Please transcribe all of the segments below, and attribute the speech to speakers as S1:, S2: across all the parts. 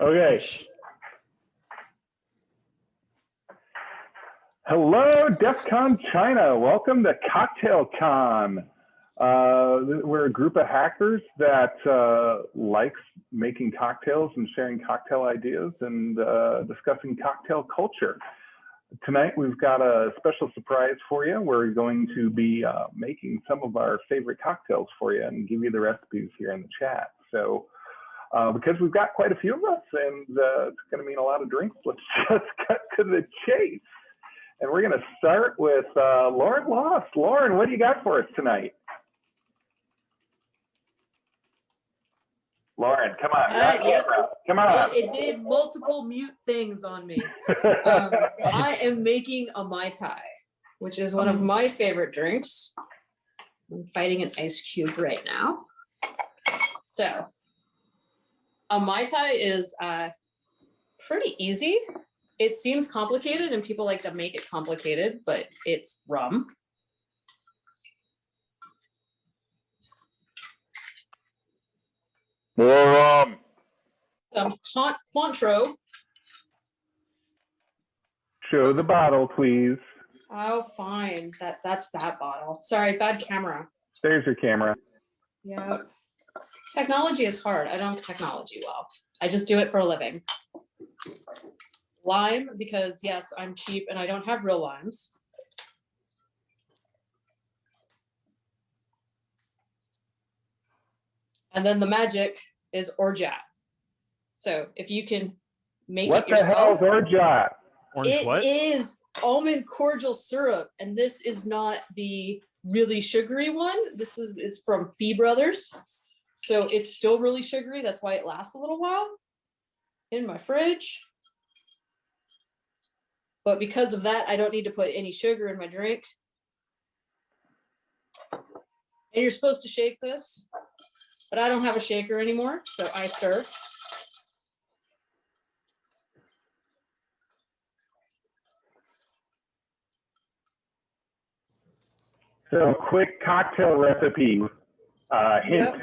S1: Okay. Hello, DEF CON China. Welcome to Cocktail Con. Uh, we're a group of hackers that uh, likes making cocktails and sharing cocktail ideas and uh, discussing cocktail culture. Tonight we've got a special surprise for you. We're going to be uh, making some of our favorite cocktails for you and give you the recipes here in the chat. So uh, because we've got quite a few of us and uh, it's going to mean a lot of drinks, let's just cut to the chase. And we're going to start with uh, Lauren Lost. Lauren, what do you got for us tonight? Lauren, come on.
S2: Uh, yeah.
S1: Come on.
S2: It, it did multiple mute things on me. Um, I am making a Mai Tai, which is one of my favorite drinks. I'm fighting an ice cube right now. So, a Mai Tai is uh, pretty easy. It seems complicated and people like to make it complicated, but it's rum.
S3: More um,
S2: Some Cointreau.
S1: Show the bottle, please.
S2: Oh, fine. That that's that bottle. Sorry, bad camera.
S1: There's your camera.
S2: Yeah. Technology is hard. I don't technology well. I just do it for a living. Lime, because yes, I'm cheap and I don't have real limes. And then the magic is orgeat. So if you can make
S1: What
S2: it
S1: the hell is
S2: yourself,
S1: orgeat?
S4: Orange
S2: it
S4: what?
S2: is almond cordial syrup, and this is not the really sugary one. This is it's from Fee Brothers, so it's still really sugary. That's why it lasts a little while in my fridge. But because of that, I don't need to put any sugar in my drink. And you're supposed to shake this, but I don't have a shaker anymore, so I stir.
S1: So quick cocktail recipe. Uh, hint,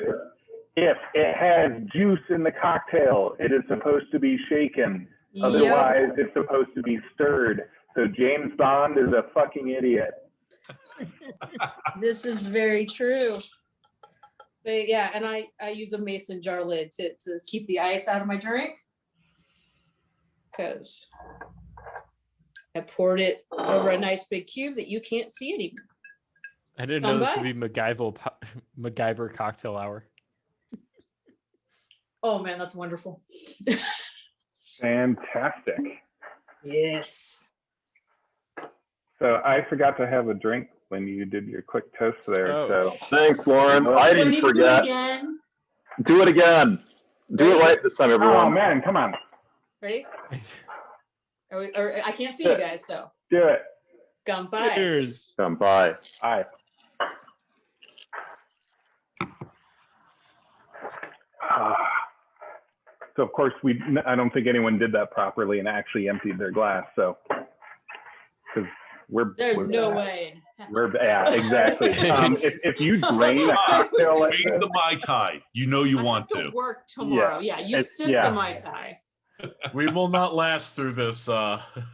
S1: if it has juice in the cocktail, it is supposed to be shaken.
S2: Yep.
S1: Otherwise, it's supposed to be stirred. So James Bond is a fucking idiot.
S2: This is very true. So yeah, and I, I use a mason jar lid to, to keep the ice out of my drink. Cause I poured it over a nice big cube that you can't see anymore.
S4: I didn't
S2: Come
S4: know this
S2: by.
S4: would be MacGyver MacGyver cocktail hour.
S2: Oh man, that's wonderful.
S1: Fantastic.
S2: Yes.
S1: So I forgot to have a drink when you did your quick toast there.
S4: Oh.
S1: So
S3: thanks, Lauren.
S1: Well,
S3: I didn't
S2: need to do it
S3: forget.
S2: Again,
S3: Do it again. Do it
S2: Ready?
S3: right this time,
S1: oh
S3: everyone.
S1: man, come on,
S2: ready? Or, we- or I can't see you guys, so
S1: do it.
S2: Gampai.
S4: Cheers.
S3: Come by.
S1: Aye. Ah. So of course we, I don't think anyone did that properly and actually emptied their glass. So because we're
S2: There's
S1: we're
S2: no
S1: bad.
S2: way.
S1: We're yeah, exactly. Um, if if you drain a cocktail like
S5: Drink
S1: this,
S5: the Mai Tai. You know you
S2: I
S5: want
S2: have
S5: to.
S2: work tomorrow. Yeah, you
S1: It's-
S2: sip
S1: yeah.
S2: the Mai Tai.
S6: we will not last through this uh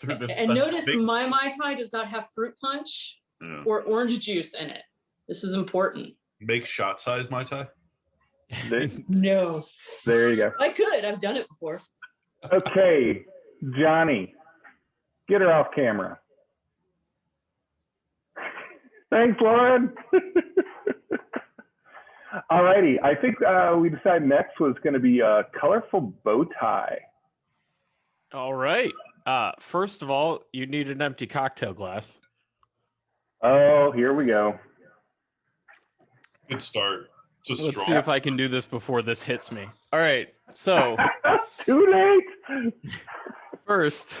S6: through this
S2: And notice
S5: big-
S2: my Mai Tai does not have fruit punch
S5: Yeah.
S2: or orange juice in it. This is important.
S5: Make shot size Mai Tai.
S1: There,
S2: No.
S1: there you go.
S2: I could. I've done it before.
S1: Okay, Johnny, get her off camera. Thanks, Lauren. All righty. I think uh, we decided next was going to be a colorful bow tie.
S4: All right. Uh, first of all, you need an empty cocktail glass.
S1: Oh, here we go.
S5: Good start. Just
S4: Let's
S5: straw.
S4: see if I can do this before this hits me. All right. So
S1: Too late.
S4: first,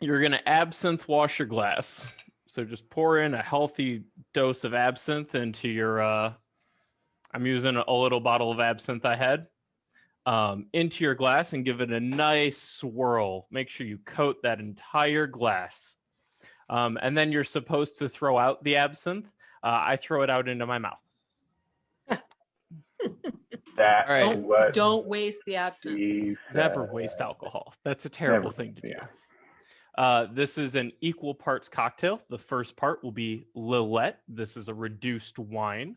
S4: you're gonna absinthe wash your glass. So just pour in a healthy dose of absinthe into your. Uh, I'm using a little bottle of absinthe I had. Um, into your glass and give it a nice swirl. Make sure you coat that entire glass. Um, and then you're supposed to throw out the absinthe. Uh, I throw it out into my mouth.
S1: That
S4: All right.
S1: is what
S2: Don't waste the absinthe.
S4: Never waste alcohol. That's a terrible
S1: Never,
S4: thing to do.
S1: yeah.
S4: Uh, this is an equal parts cocktail. The first part will be Lillet. This is a reduced wine.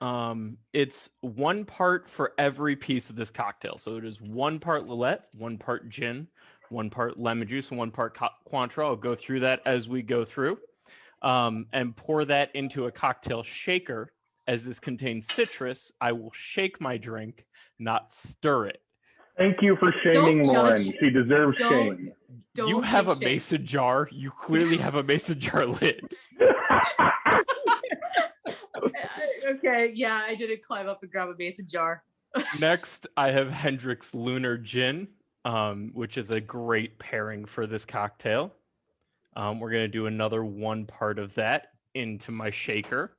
S4: Um, it's one part for every piece of this cocktail. So it is one part Lillet, one part gin, one part lemon juice, and one part co- Cointreau. I'll go through that as we go through. Um, and pour that into a cocktail shaker. As this contains citrus, I will shake my drink, not stir it.
S1: Thank you for shaming
S2: Don't
S1: Lauren.
S2: judge.
S1: She deserves
S2: Don't-
S1: shame.
S2: Don't
S4: you have a
S2: make shit.
S4: mason jar. You clearly have a mason jar lid.
S2: okay, yeah, I didn't climb up and grab a mason jar.
S4: Next, I have Hendrick's Lunar Gin, um, which is a great pairing for this cocktail. Um, we're gonna do another one part of that into my shaker.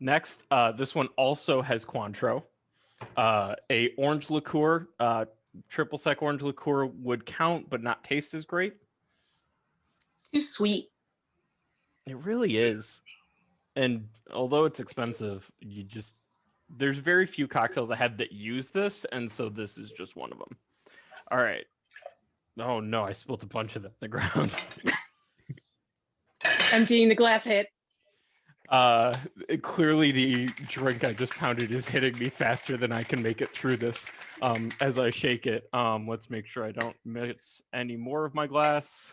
S4: Next, uh, this one also has Cointreau. Uh, a orange liqueur, uh, triple sec orange liqueur would count, but not taste as great.
S2: Too sweet.
S4: It really is. And although it's expensive, you just there's very few cocktails I have that use this, and so this is just one of them. All right. Oh no, I spilled a bunch of them on the ground.
S7: Emptying the glass hit.
S4: Uh clearly the drink I just pounded is hitting me faster than I can make it through this um as I shake it. Um let's make sure I don't miss any more of my glass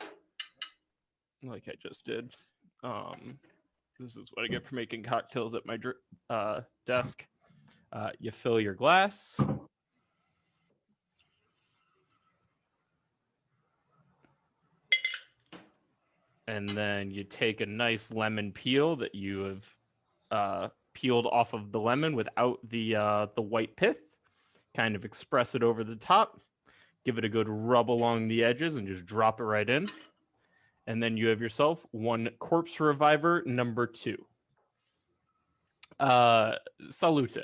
S4: like I just did. Um this is what I get for making cocktails at my uh desk. Uh you fill your glass. And then you take a nice lemon peel that you have uh, peeled off of the lemon without the uh, the white pith. Kind of express it over the top. Give it a good rub along the edges and just drop it right in. And then you have yourself one corpse reviver number two. Uh, salute.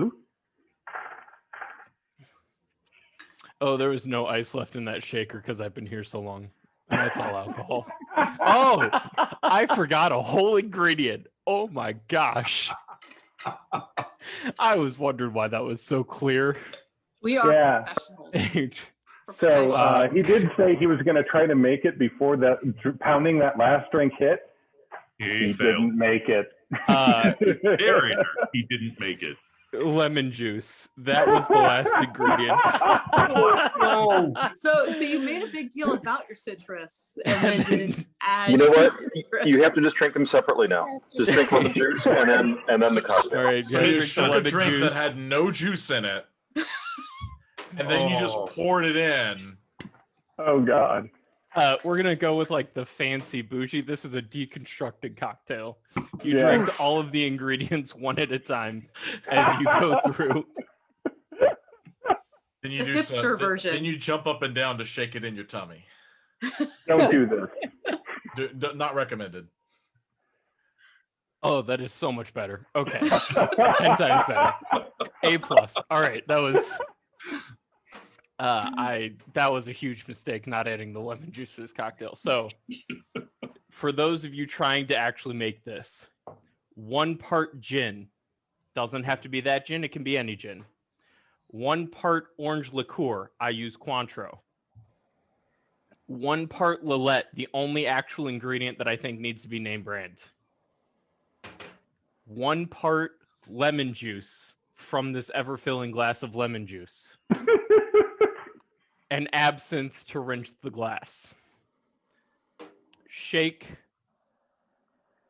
S1: Ooh.
S4: Oh, there was no ice left in that shaker because I've been here so long. That's all alcohol. Oh, I forgot a whole ingredient. Oh my gosh. I was wondering why that was so clear.
S2: We are
S1: Yeah.
S2: professionals.
S1: So uh, he did say he was going to try to make it before that pounding that last drink hit.
S5: He
S1: He didn't make it.
S4: Uh,
S5: he didn't make it.
S4: Lemon juice. That was the last ingredient.
S1: Oh,
S2: so, so you made a big deal about your citrus, and then didn't add.
S3: You know what?
S2: citrus.
S3: You have to just drink them separately now. Just drink lemon juice and then and then the cocktail.
S4: right,
S6: So you
S4: drink
S6: shook a drink
S4: juice.
S6: that had no juice in it, and then you just
S5: Oh.
S6: poured it in.
S1: oh God.
S4: Uh, we're gonna go with like the fancy bougie. This is a deconstructed cocktail. You
S1: Yeah.
S4: drink all of the ingredients one at a time as you go through.
S6: Then you
S2: The
S6: do
S2: hipster
S6: some-
S2: version.
S6: Then you jump up and down to shake it in your tummy.
S1: Don't do this.
S6: Do, do- not recommended.
S4: Oh, that is so much better. Okay, ten times better. A plus. All right, that was. Uh, I that was a huge mistake not adding the lemon juice to this cocktail. So, for those of you trying to actually make this, one part gin doesn't have to be that gin; it can be any gin. One part orange liqueur. I use Cointreau. One part Lillet, the only actual ingredient that I think needs to be name brand. One part lemon juice from this ever filling glass of lemon juice and absinthe to rinse the glass. Shake,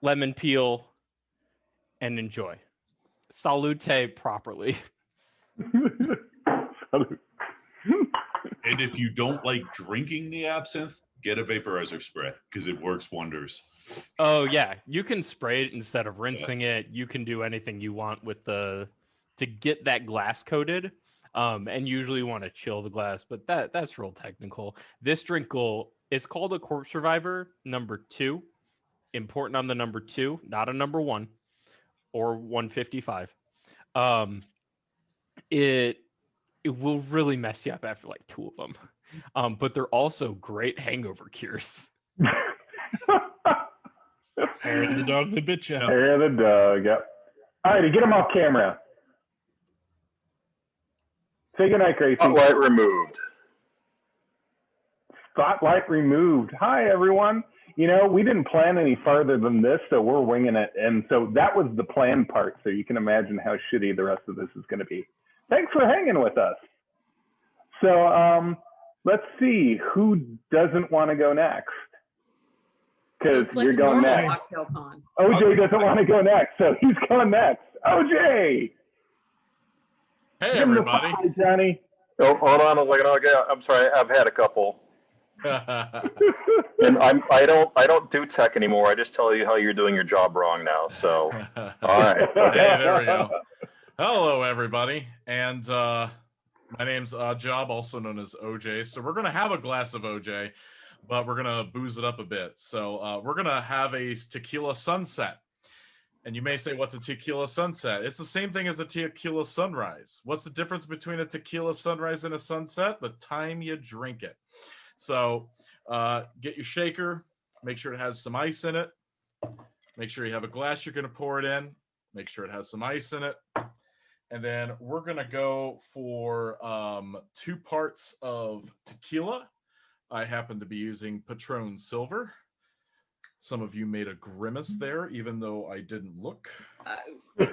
S4: lemon peel, and enjoy. Salute properly.
S5: And if you don't like drinking the absinthe, get a vaporizer spray because it works wonders.
S4: Oh yeah, you can spray it instead of rinsing it. You can do anything you want with the to get that glass coated. Um, and usually want to chill the glass, but that that's real technical. This drink will it's called a corpse survivor number two. Important on the number two, not a number one or 155. Um, it it will really mess you up after like two of them. Um, but they're also great hangover cures.
S7: Hair the dog that bit you.
S1: Hair the dog. Yep. All righty, get him off camera. Say goodnight, Gracie.
S3: Spotlight removed.
S1: Spotlight removed. Hi, everyone. You know, we didn't plan any farther than this, so we're winging it. And so that was the plan part. So you can imagine how shitty the rest of this is going to be. Thanks for hanging with us. So um, let's see who doesn't want to go next. Because
S2: like
S1: you're
S2: a
S1: going
S2: normal
S1: next. OJ doesn't want to go next, so he's going next. OJ,
S6: Hey,
S1: give
S6: everybody.
S1: pie, Johnny.
S3: Oh, hold on a second. Okay, I'm sorry. I've had a couple, and I'm I don't I don't do tech anymore. I just tell you how you're doing your job wrong now. So all right.
S6: Hey, there we go. Hello, everybody. And uh, my name's uh, Job, also known as OJ. So we're going to have a glass of OJ, but we're going to booze it up a bit. So uh, we're going to have a tequila sunset. And you may say, what's a tequila sunset? It's the same thing as a tequila sunrise. What's the difference between a tequila sunrise and a sunset? The time you drink it. So uh, get your shaker, make sure it has some ice in it. Make sure you have a glass you're going to pour it in. Make sure it has some ice in it. And then we're going to go for um, two parts of tequila. I happen to be using Patron Silver. Some of you made a grimace there, even though I didn't look.
S2: Uh,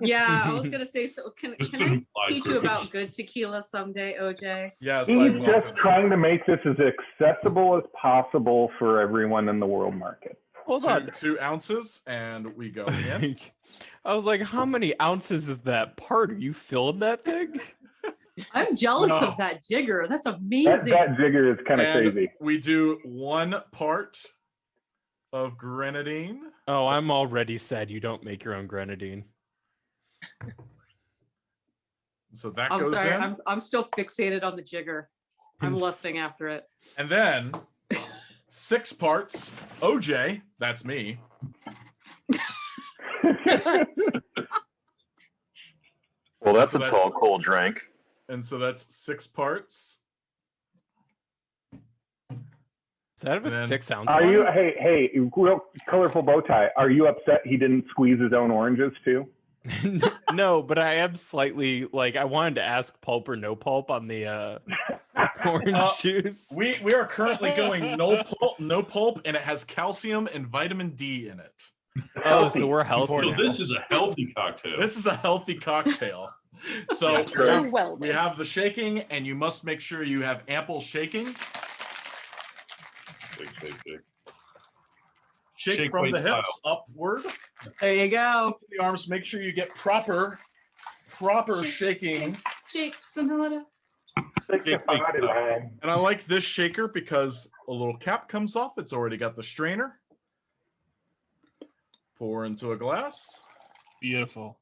S2: yeah, I was gonna say. So can can I
S5: implied
S2: teach you about good tequila someday, OJ?
S6: Yes,
S1: He's
S6: I
S1: just
S6: welcome.
S1: trying to make this as accessible as possible for everyone in the world market.
S4: Hold
S6: two,
S4: on.
S6: two ounces, and we go in.
S4: I was like, how many ounces is that part? Are you filling that thing?
S2: I'm jealous
S6: No.
S2: of that jigger. That's amazing.
S1: that jigger is kind of crazy.
S6: we do one part of grenadine.
S4: Oh, I'm already sad you don't make your own grenadine.
S6: So that
S2: I'm
S6: goes
S2: sorry.
S6: in.
S2: I'm I'm still fixated on the jigger. I'm lusting after it.
S6: And then six parts OJ, that's me.
S3: Well, that's
S6: So
S3: a
S6: that's-
S3: tall, cold drink.
S6: And so that's six parts.
S4: Is that a
S6: And then-
S4: six ounce?
S1: Are
S4: one?
S1: you? Hey, hey, real colorful bow tie. Are you upset he didn't squeeze his own oranges too?
S4: no, but I am slightly like I wanted to ask pulp or no pulp on the uh orange
S6: Uh,
S4: juice.
S6: We we are currently going no pulp, no pulp, and it has calcium and vitamin D in it.
S4: oh, so we're healthy.
S5: So this is a healthy cocktail.
S6: This is a healthy cocktail. So
S3: Yeah,
S6: we
S8: well
S6: we have the shaking, and you must make sure you have ample shaking.
S5: Shake, shake, shake.
S6: Shake,
S5: Shake
S6: from the hips upward.
S2: There you go.
S6: The arms. Make sure you get proper, proper shaking.
S2: Jake Sonata.
S5: Shake, weight.
S6: And I like this shaker because a little cap comes off. It's already got the strainer. Pour into a glass.
S7: Beautiful.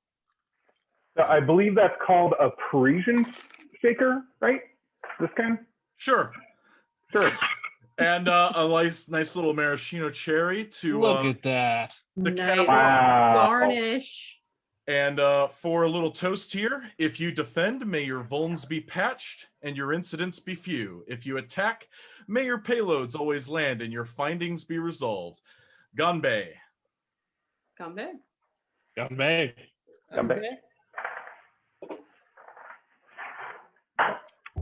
S1: I believe that's called a Parisian shaker, right? This kind.
S6: Sure.
S1: Sure.
S6: And uh, a nice, nice little maraschino cherry to
S7: Look
S6: uh,
S7: at that.
S6: the
S2: nice.
S1: Wow.
S2: garnish.
S6: And uh, for a little toast here, if you defend, may your vulns be patched and your incidents be few. If you attack, may your payloads always land and your findings be resolved. Gunbay.
S2: Come back.
S7: Got me.
S1: Come back. Oh,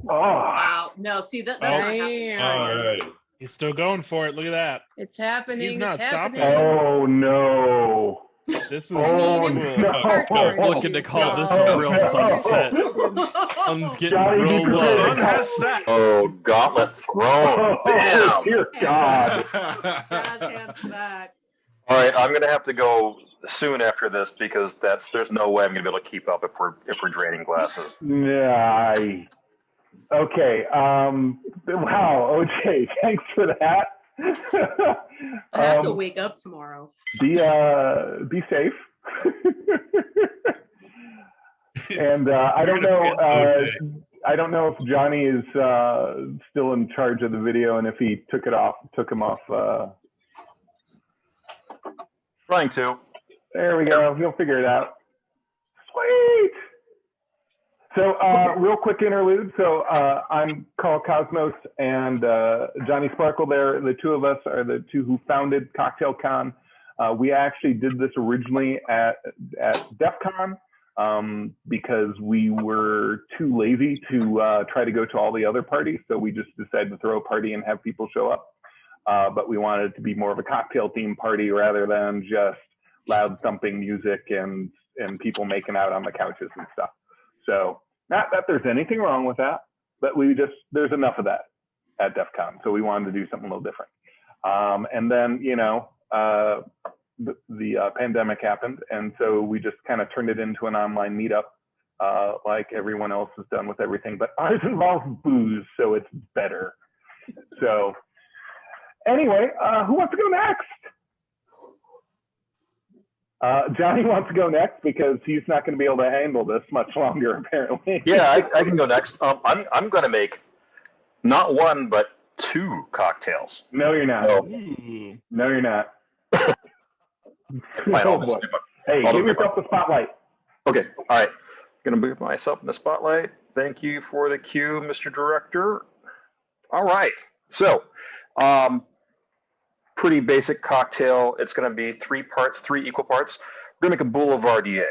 S2: Wow. No, see that that's not happening.
S8: Damn.
S5: All right.
S7: He's still going for it. Look at that.
S8: It's happening.
S7: He's not
S8: it's
S7: stopping.
S8: happening.
S1: oh no.
S7: This is
S1: Oh
S8: Need
S7: cool.
S8: him
S1: no.
S8: start orange
S4: Looking to call this
S8: y'all.
S4: a real sunset. Sun's getting
S1: Johnny,
S4: real
S1: you
S6: The
S1: Whoa.
S6: sun has set.
S3: Oh, gauntlet thrown.
S1: Oh,
S3: Bam.
S1: dear God.
S2: Jazz hands for.
S3: All right, I'm gonna have to go soon after this because that's there's no way I'm gonna be able to keep up if we're if we're draining glasses.
S1: Yeah. I- Okay. Um, wow. OJ, thanks for that.
S2: I have to
S1: Um,
S2: wake up tomorrow.
S1: be uh, be safe. and uh, I don't know. Uh, I don't know if Johnny is uh, still in charge of the video and if he took it off, took him off. Uh,
S3: Trying to.
S1: there we go. He'll figure it out. Sweet. So, uh, real quick interlude. So, uh, I'm Carl Cosmos and uh, Johnny Sparkle. There, the two of us are the two who founded Cocktail Con. Uh, we actually did this originally at at DEF CON um, because we were too lazy to uh, try to go to all the other parties. So we just decided to throw a party and have people show up. Uh, but we wanted it to be more of a cocktail themed party rather than just loud thumping music and and people making out on the couches and stuff. So not that there's anything wrong with that, but we just there's enough of that at DEF CON. So we wanted to do something a little different. Um, and then you know uh, the, the uh, pandemic happened, and so we just kind of turned it into an online meetup, uh, like everyone else has done with everything. But ours involves booze, so it's better. So anyway, uh, who wants to go next? Uh, Johnny wants to go next because he's not going to be able to handle this much longer, apparently.
S3: Yeah, I, I can go next. Um, I'm I'm going to make not one but two cocktails.
S1: no, you're not.
S3: No.
S7: Ooh.
S1: No, you're not. Oh,
S3: just
S1: boy.
S3: do my-
S1: Hey,
S3: I'll
S1: give yourself the spotlight.
S3: Okay, all right. Gonna move myself in the spotlight. Thank you for the cue, Mr. Director. All right, so, um, pretty basic cocktail. It's gonna be three parts, three equal parts. We're gonna make a Boulevardier.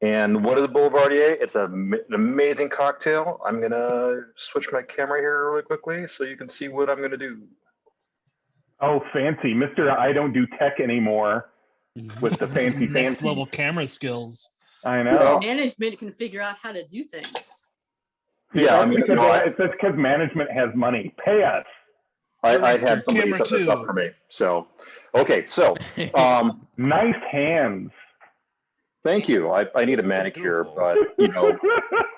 S3: And what is a Boulevardier? It's a, an amazing cocktail. I'm gonna switch my camera here really quickly so you can see what I'm gonna do.
S1: Oh, fancy, Mister. I don't do tech anymore with the fancy,
S7: Next
S1: fancy.
S7: level camera skills.
S1: I know.
S2: Management can figure out how to do things.
S3: Yeah, I mean,
S1: because,
S3: you know, I-
S1: it's because management has money. Pay us.
S3: I, I had somebody set this up for me. So, okay, so, um,
S1: Nice hands.
S3: Thank you. I, I need a manicure, but you know,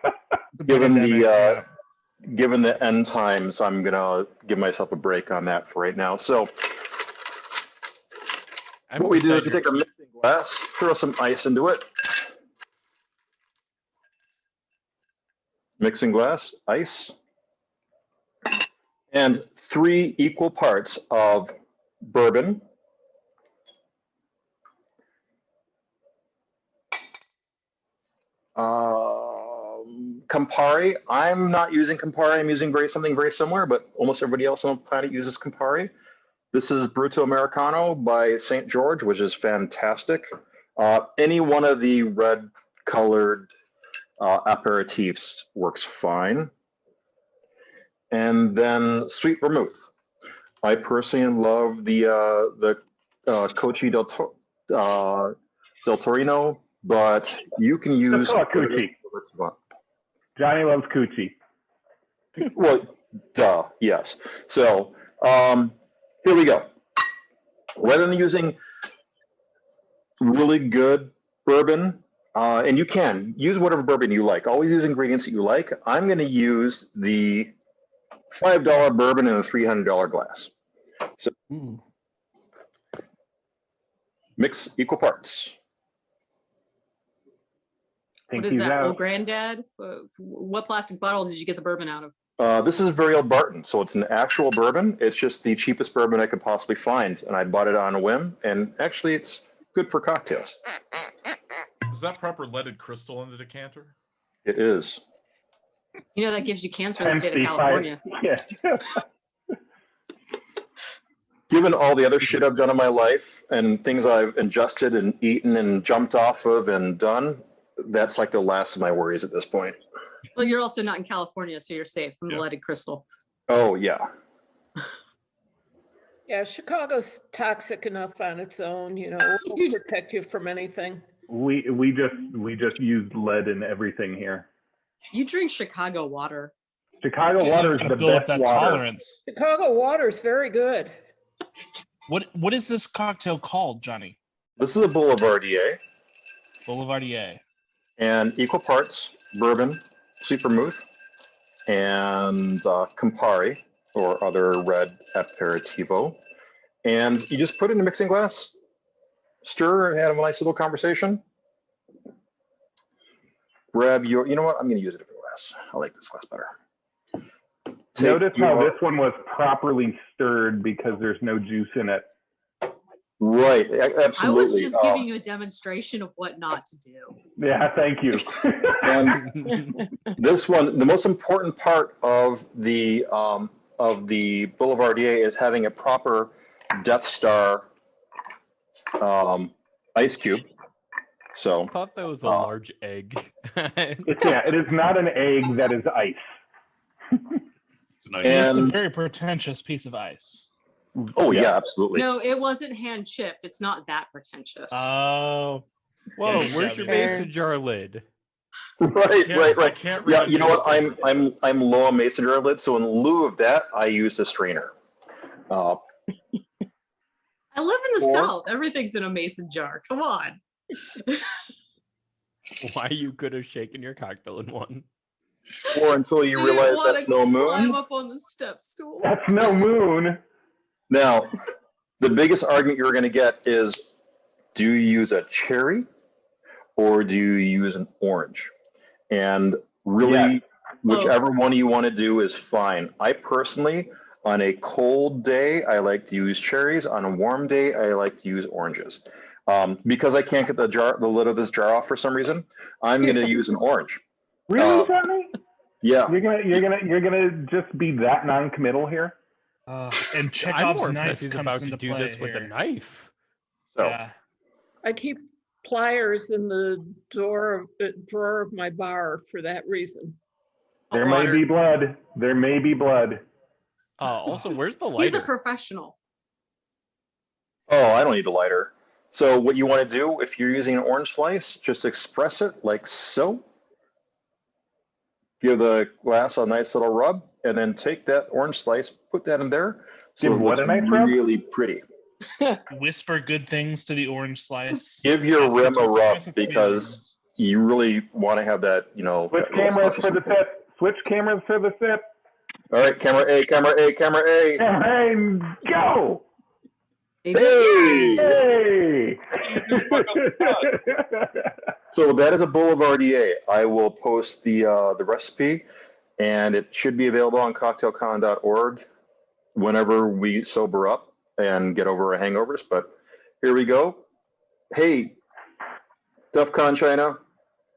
S3: given the uh, given the end times, I'm gonna give myself a break on that for right now. So
S4: I'm
S3: what we do is we take a mixing glass, throw some ice into it. Mixing glass, ice, and three equal parts of bourbon. Um, Campari. I'm not using Campari. I'm using very something very similar, but almost everybody else on the planet uses Campari. This is Bruto Americano by St. George, which is fantastic. Uh, any one of the red colored uh, aperitifs works fine. And then sweet vermouth. I personally love the uh, the uh, Cocchi del, Tor- uh, del Torino, but you can use.
S1: Johnny loves coochie.
S3: Well, duh, yes. So um, here we go. Rather than using really good bourbon, uh, and you can use whatever bourbon you like. Always use ingredients that you like. I'm going to use the five dollar bourbon in a three hundred dollar glass.
S7: Ooh.
S3: Mix equal parts.
S1: Think
S2: what is
S1: he's
S2: that,
S1: out.
S2: old granddad? What plastic bottle did you get the bourbon out of?
S3: Uh, this is a very old Barton, so it's an actual bourbon. It's just the cheapest bourbon I could possibly find, and I bought it on a whim. And actually, it's good for cocktails.
S6: Is that proper leaded crystal in the decanter?
S3: It is.
S2: You know that gives you cancer in the state of California.
S1: Yeah.
S3: given all the other shit I've done in my life and things I've ingested and eaten and jumped off of and done, that's like the last of my worries at this point.
S2: Well, you're also not in California, so you're safe from the leaded crystal.
S3: Oh yeah.
S8: Yeah, Chicago's toxic enough on its own, you know, it won't protect you from anything.
S1: we we just we just used lead in everything here.
S2: You drink Chicago water.
S1: Chicago water is the
S7: build up
S1: best
S7: that
S1: water.
S7: tolerance.
S8: Chicago water is very good.
S7: What what is this cocktail called, Johnny?
S3: This is a Boulevardier
S7: Boulevardier.
S3: and equal parts bourbon, sweet vermouth, and uh, Campari or other red aperitivo. And you just put it in a mixing glass, stir, and have a nice little conversation. Grab your, you know what? I'm going to use it a different glass. I like this glass better. Take
S1: Notice how this one was properly stirred because there's no juice in it.
S3: Right, absolutely.
S2: I was just
S3: uh,
S2: giving you a demonstration of what not to do.
S1: Yeah, thank you.
S3: And this one, the most important part of the um, of the Boulevardier is having a proper Death Star um, ice cube. So
S4: I thought that was a
S3: Uh,
S4: large egg.
S1: It's, yeah, it is not an egg that is ice.
S5: It's a nice.
S3: And-
S7: It's a very pretentious piece of ice.
S3: oh yeah,
S1: Yeah.
S3: absolutely.
S2: No, it wasn't hand chipped. It's not that pretentious.
S7: Oh,
S4: Whoa,
S7: Yeah,
S4: where's your
S7: yeah.
S4: mason jar lid?
S3: right,
S6: Can't-
S3: right,
S6: I
S3: right.
S6: can't
S3: Yeah, you know what? I'm. I'm I'm low on mason jar lid, so in lieu of that, I used a strainer. Uh,
S2: I live in the
S3: Or-
S2: South. Everything's in a mason jar. Come on.
S4: Why you could have shaken your cocktail in one.
S3: or until you
S2: I
S3: realize that's no moon.
S2: Climb
S3: moon.
S2: up on the step stool.
S1: That's no moon.
S3: Now, the biggest argument you're going to get is, do you use a cherry, or do you use an orange? And really, whichever one you want to do is fine. I personally, on a cold day, I like to use cherries. On a warm day, I like to use oranges. Um, because I can't get the jar, the lid of this jar off for some reason, I'm going to use an orange.
S1: Really,
S3: Uh,
S1: Johnny?
S3: Yeah.
S1: You're gonna you're gonna you're gonna just be that non-committal here?
S7: uh, and
S4: I'm
S7: Chekhov's
S4: more
S7: knife
S4: impressed he's about to do
S7: play
S4: this with a knife.
S3: So
S7: Yeah.
S8: I keep pliers in the door of, uh, drawer of my bar for that reason.
S1: There may be blood. There may be blood.
S4: Uh, also, where's the lighter?
S2: He's a professional.
S3: Oh, I don't need a lighter. So what you want to do, if you're using an orange slice, just express it like so. Give the glass a nice little rub, and then take that orange slice, put that in there. So
S1: Give
S3: it
S1: what
S3: looks
S1: a nice rub?
S3: really pretty.
S7: Whisper good things to the orange slice.
S3: Give your
S7: Ask
S3: rim a rub because
S7: feelings.
S3: you really want to have that, you know.
S1: Switch cameras for the sip. Switch cameras for the sip.
S3: All right, camera A, camera A, camera A.
S1: And go!
S3: Hey!
S1: Hey!
S3: So that is a Boulevardier. I will post the uh, the recipe, and it should be available on cocktailcon.org whenever we sober up and get over our hangovers. But here we go. Hey, DEF CON China,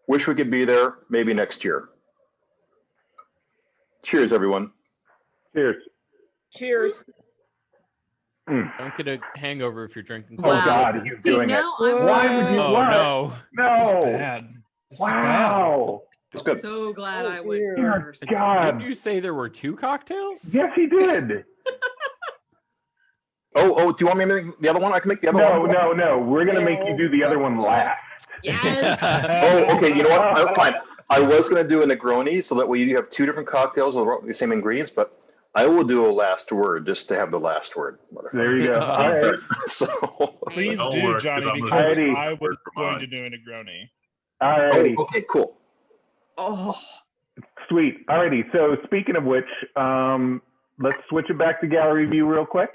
S3: wish we could be there. Maybe next year. Cheers, everyone.
S1: Cheers.
S8: Cheers. Mm.
S4: Don't get a hangover if you're drinking.
S1: Oh
S2: Wow.
S1: God, he's
S2: See,
S1: doing it.
S2: now I'm
S1: Why would you
S4: Oh no!
S1: No.
S7: Bad. This.
S1: Wow.
S3: It's good.
S2: so glad
S8: Oh,
S2: I went
S8: dear.
S1: Dear
S2: first.
S1: God.
S4: Didn't you say there were two cocktails?
S1: Yes, he did.
S3: Oh, oh, do you want me to make the other one? I can make the other
S1: No,
S3: one.
S1: no, no. No. We're gonna make you do the other one last.
S2: Yes.
S3: Oh, okay. You know what? I, fine. I was gonna do a Negroni so that way you have two different cocktails with the same ingredients, but I will do a last word just to have the last word.
S1: There you go. All right.
S3: So,
S7: Please
S5: Don't
S7: do,
S5: work, 'cause
S7: Johnny,
S5: I'm gonna
S7: because
S1: Alrighty.
S7: I was going to do a Negroni.
S1: All
S3: oh,
S1: righty.
S3: okay, cool.
S2: Oh,
S1: Sweet. Alrighty. So speaking of which, um, let's switch it back to gallery view real quick.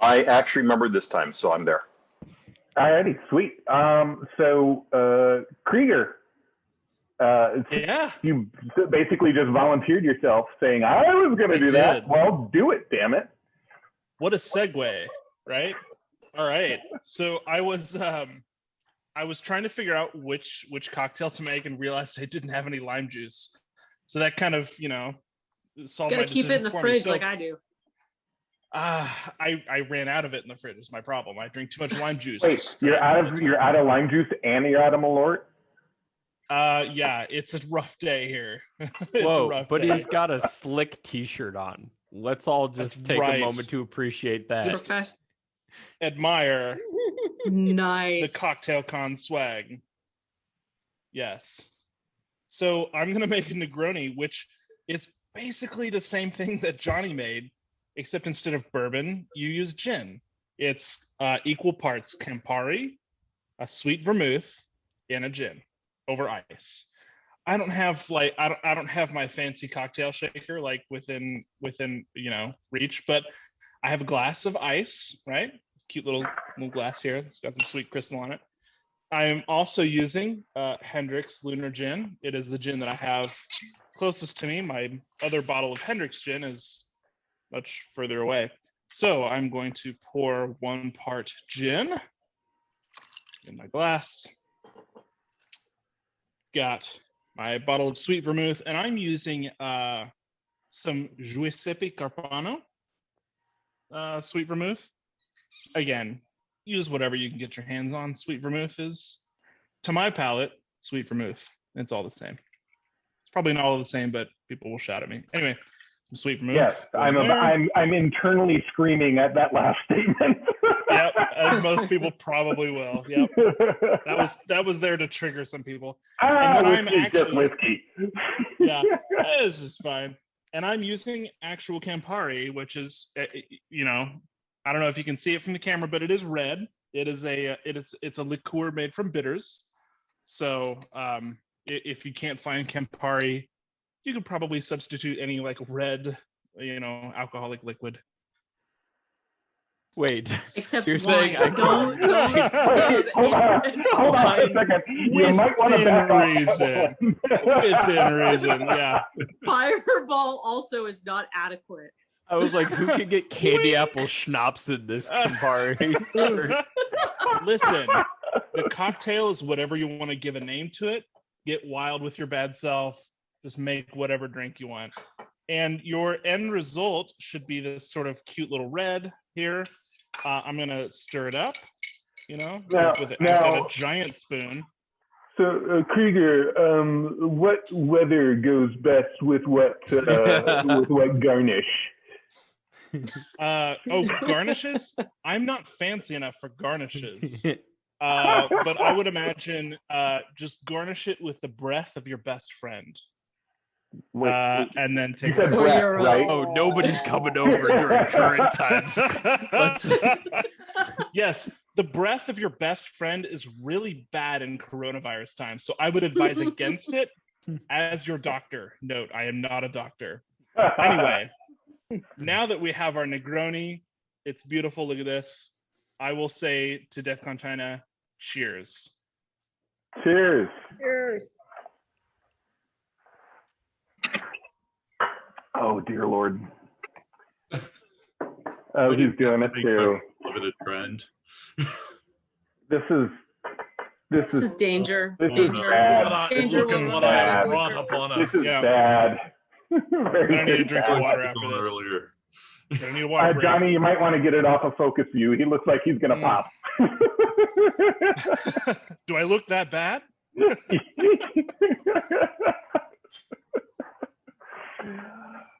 S3: I actually remembered this time, so I'm there.
S1: Alrighty. Sweet. Um, so uh, Krieger, uh,
S7: Yeah.
S1: you basically just volunteered yourself, saying I was going to
S7: I
S1: do that.
S7: did.
S1: Well, do it. Damn it.
S7: What a segue, right? All right. So I was um I was trying to figure out which which cocktail to make and realized I didn't have any lime juice. So that kind of, you know, solved
S2: gotta
S7: my
S2: keep it in the fridge
S7: So,
S2: like I do.
S7: uh, I I ran out of it in the fridge. Is my problem. I drink too much lime juice.
S1: Wait, you're out of you're out of lime juice and you're out of Malort.
S7: Uh, yeah, it's a rough day here. It's a
S4: Whoa!
S7: rough
S4: But
S7: day.
S4: he's got a slick T-shirt on. Let's all just
S7: That's
S4: take
S7: right.
S4: a moment to appreciate that.
S7: Just- admire
S2: nice.
S7: the cocktail con swag. Yes. So I'm gonna make a Negroni, which is basically the same thing that Johnny made, except instead of bourbon, you use gin. It's uh, equal parts Campari, a sweet vermouth, and a gin over ice. I don't have like I don't I don't have my fancy cocktail shaker like within within you know reach, but I have a glass of ice, right? Cute little little glass here. It's got some sweet crystal on it. I am also using uh, Hendrick's Lunar Gin. It is the gin that I have closest to me. My other bottle of Hendrick's gin is much further away. So I'm going to pour one part gin in my glass. Got my bottle of sweet vermouth, and I'm using uh, some Giuseppe Carpano uh, sweet vermouth. Again, use whatever you can get your hands on. Sweet vermouth is, to my palate, sweet vermouth. It's all the same. It's probably not all the same, but people will shout at me. Anyway, some sweet vermouth.
S1: Yes, I'm. I'm, I'm internally screaming at that last statement.
S7: As most people probably will. Yep, that was that was there to trigger some people.
S1: ah,
S7: and I'm
S1: whiskey's just
S7: actually-
S1: whiskey.
S7: Yeah, this is fine. And I'm using actual Campari, which is, uh, you know, I don't know if you can see it from the camera, but it is red. It is a, it is, it's a liqueur made from bitters. So, um, if you can't find Campari, you could probably substitute any like red, you know, alcoholic liquid.
S4: Wait,
S2: Except
S4: You're
S2: wine.
S4: saying I
S2: don't,
S4: can-
S2: don't
S1: hold on, hold on a second. You
S7: Within
S1: might want to back off
S7: reason. Within reason, yeah.
S2: Fireball also is not adequate.
S4: I was like, who can get candy apple schnapps in this Campari?
S7: Listen, the cocktail is whatever you want to give a name to it. Get wild with your bad self. Just make whatever drink you want. And your end result should be this sort of cute little red here. Uh, I'm going to stir it up, you know,
S1: Now-
S7: with a, I said
S1: now-
S7: a giant spoon.
S1: So, uh, Krieger, um, what weather goes best with what uh, with what garnish?
S7: Uh, oh, garnishes? I'm not fancy enough for garnishes. Uh, but I would imagine uh, just garnish it with the breath of your best friend.
S1: Wait,
S7: uh, and then take
S1: said
S7: a
S2: Or
S1: breath,
S2: your, uh,
S1: right?
S4: oh, nobody's coming over during current times. Let's-
S7: yes, the breath of your best friend is really bad in coronavirus times. So I would advise against it as your doctor. Note, I am not a doctor. Anyway, now that we have our Negroni, it's beautiful. Look at this. I will say to DEFCON China, cheers.
S1: Cheers.
S8: Cheers.
S1: Oh dear lord. Oh, he's doing it
S5: Big
S1: too.
S5: Limited trend.
S1: This is this
S2: This
S1: is
S2: is danger.
S1: this is
S2: danger.
S1: bad.
S2: Danger
S7: Look at
S2: will
S7: what
S2: rise
S7: I
S1: bad.
S7: brought
S2: quicker.
S7: upon
S1: this
S7: us.
S1: is
S7: Yeah,
S1: bad.
S7: I
S1: Very,
S7: need to drink
S1: bad.
S7: water after
S5: On
S7: this.
S5: earlier.
S7: I need a water
S1: Uh,
S7: break.
S1: Johnny, you might want to get it off of focus view. He looks like he's gonna
S7: Mm.
S1: pop.
S7: Do I look that bad?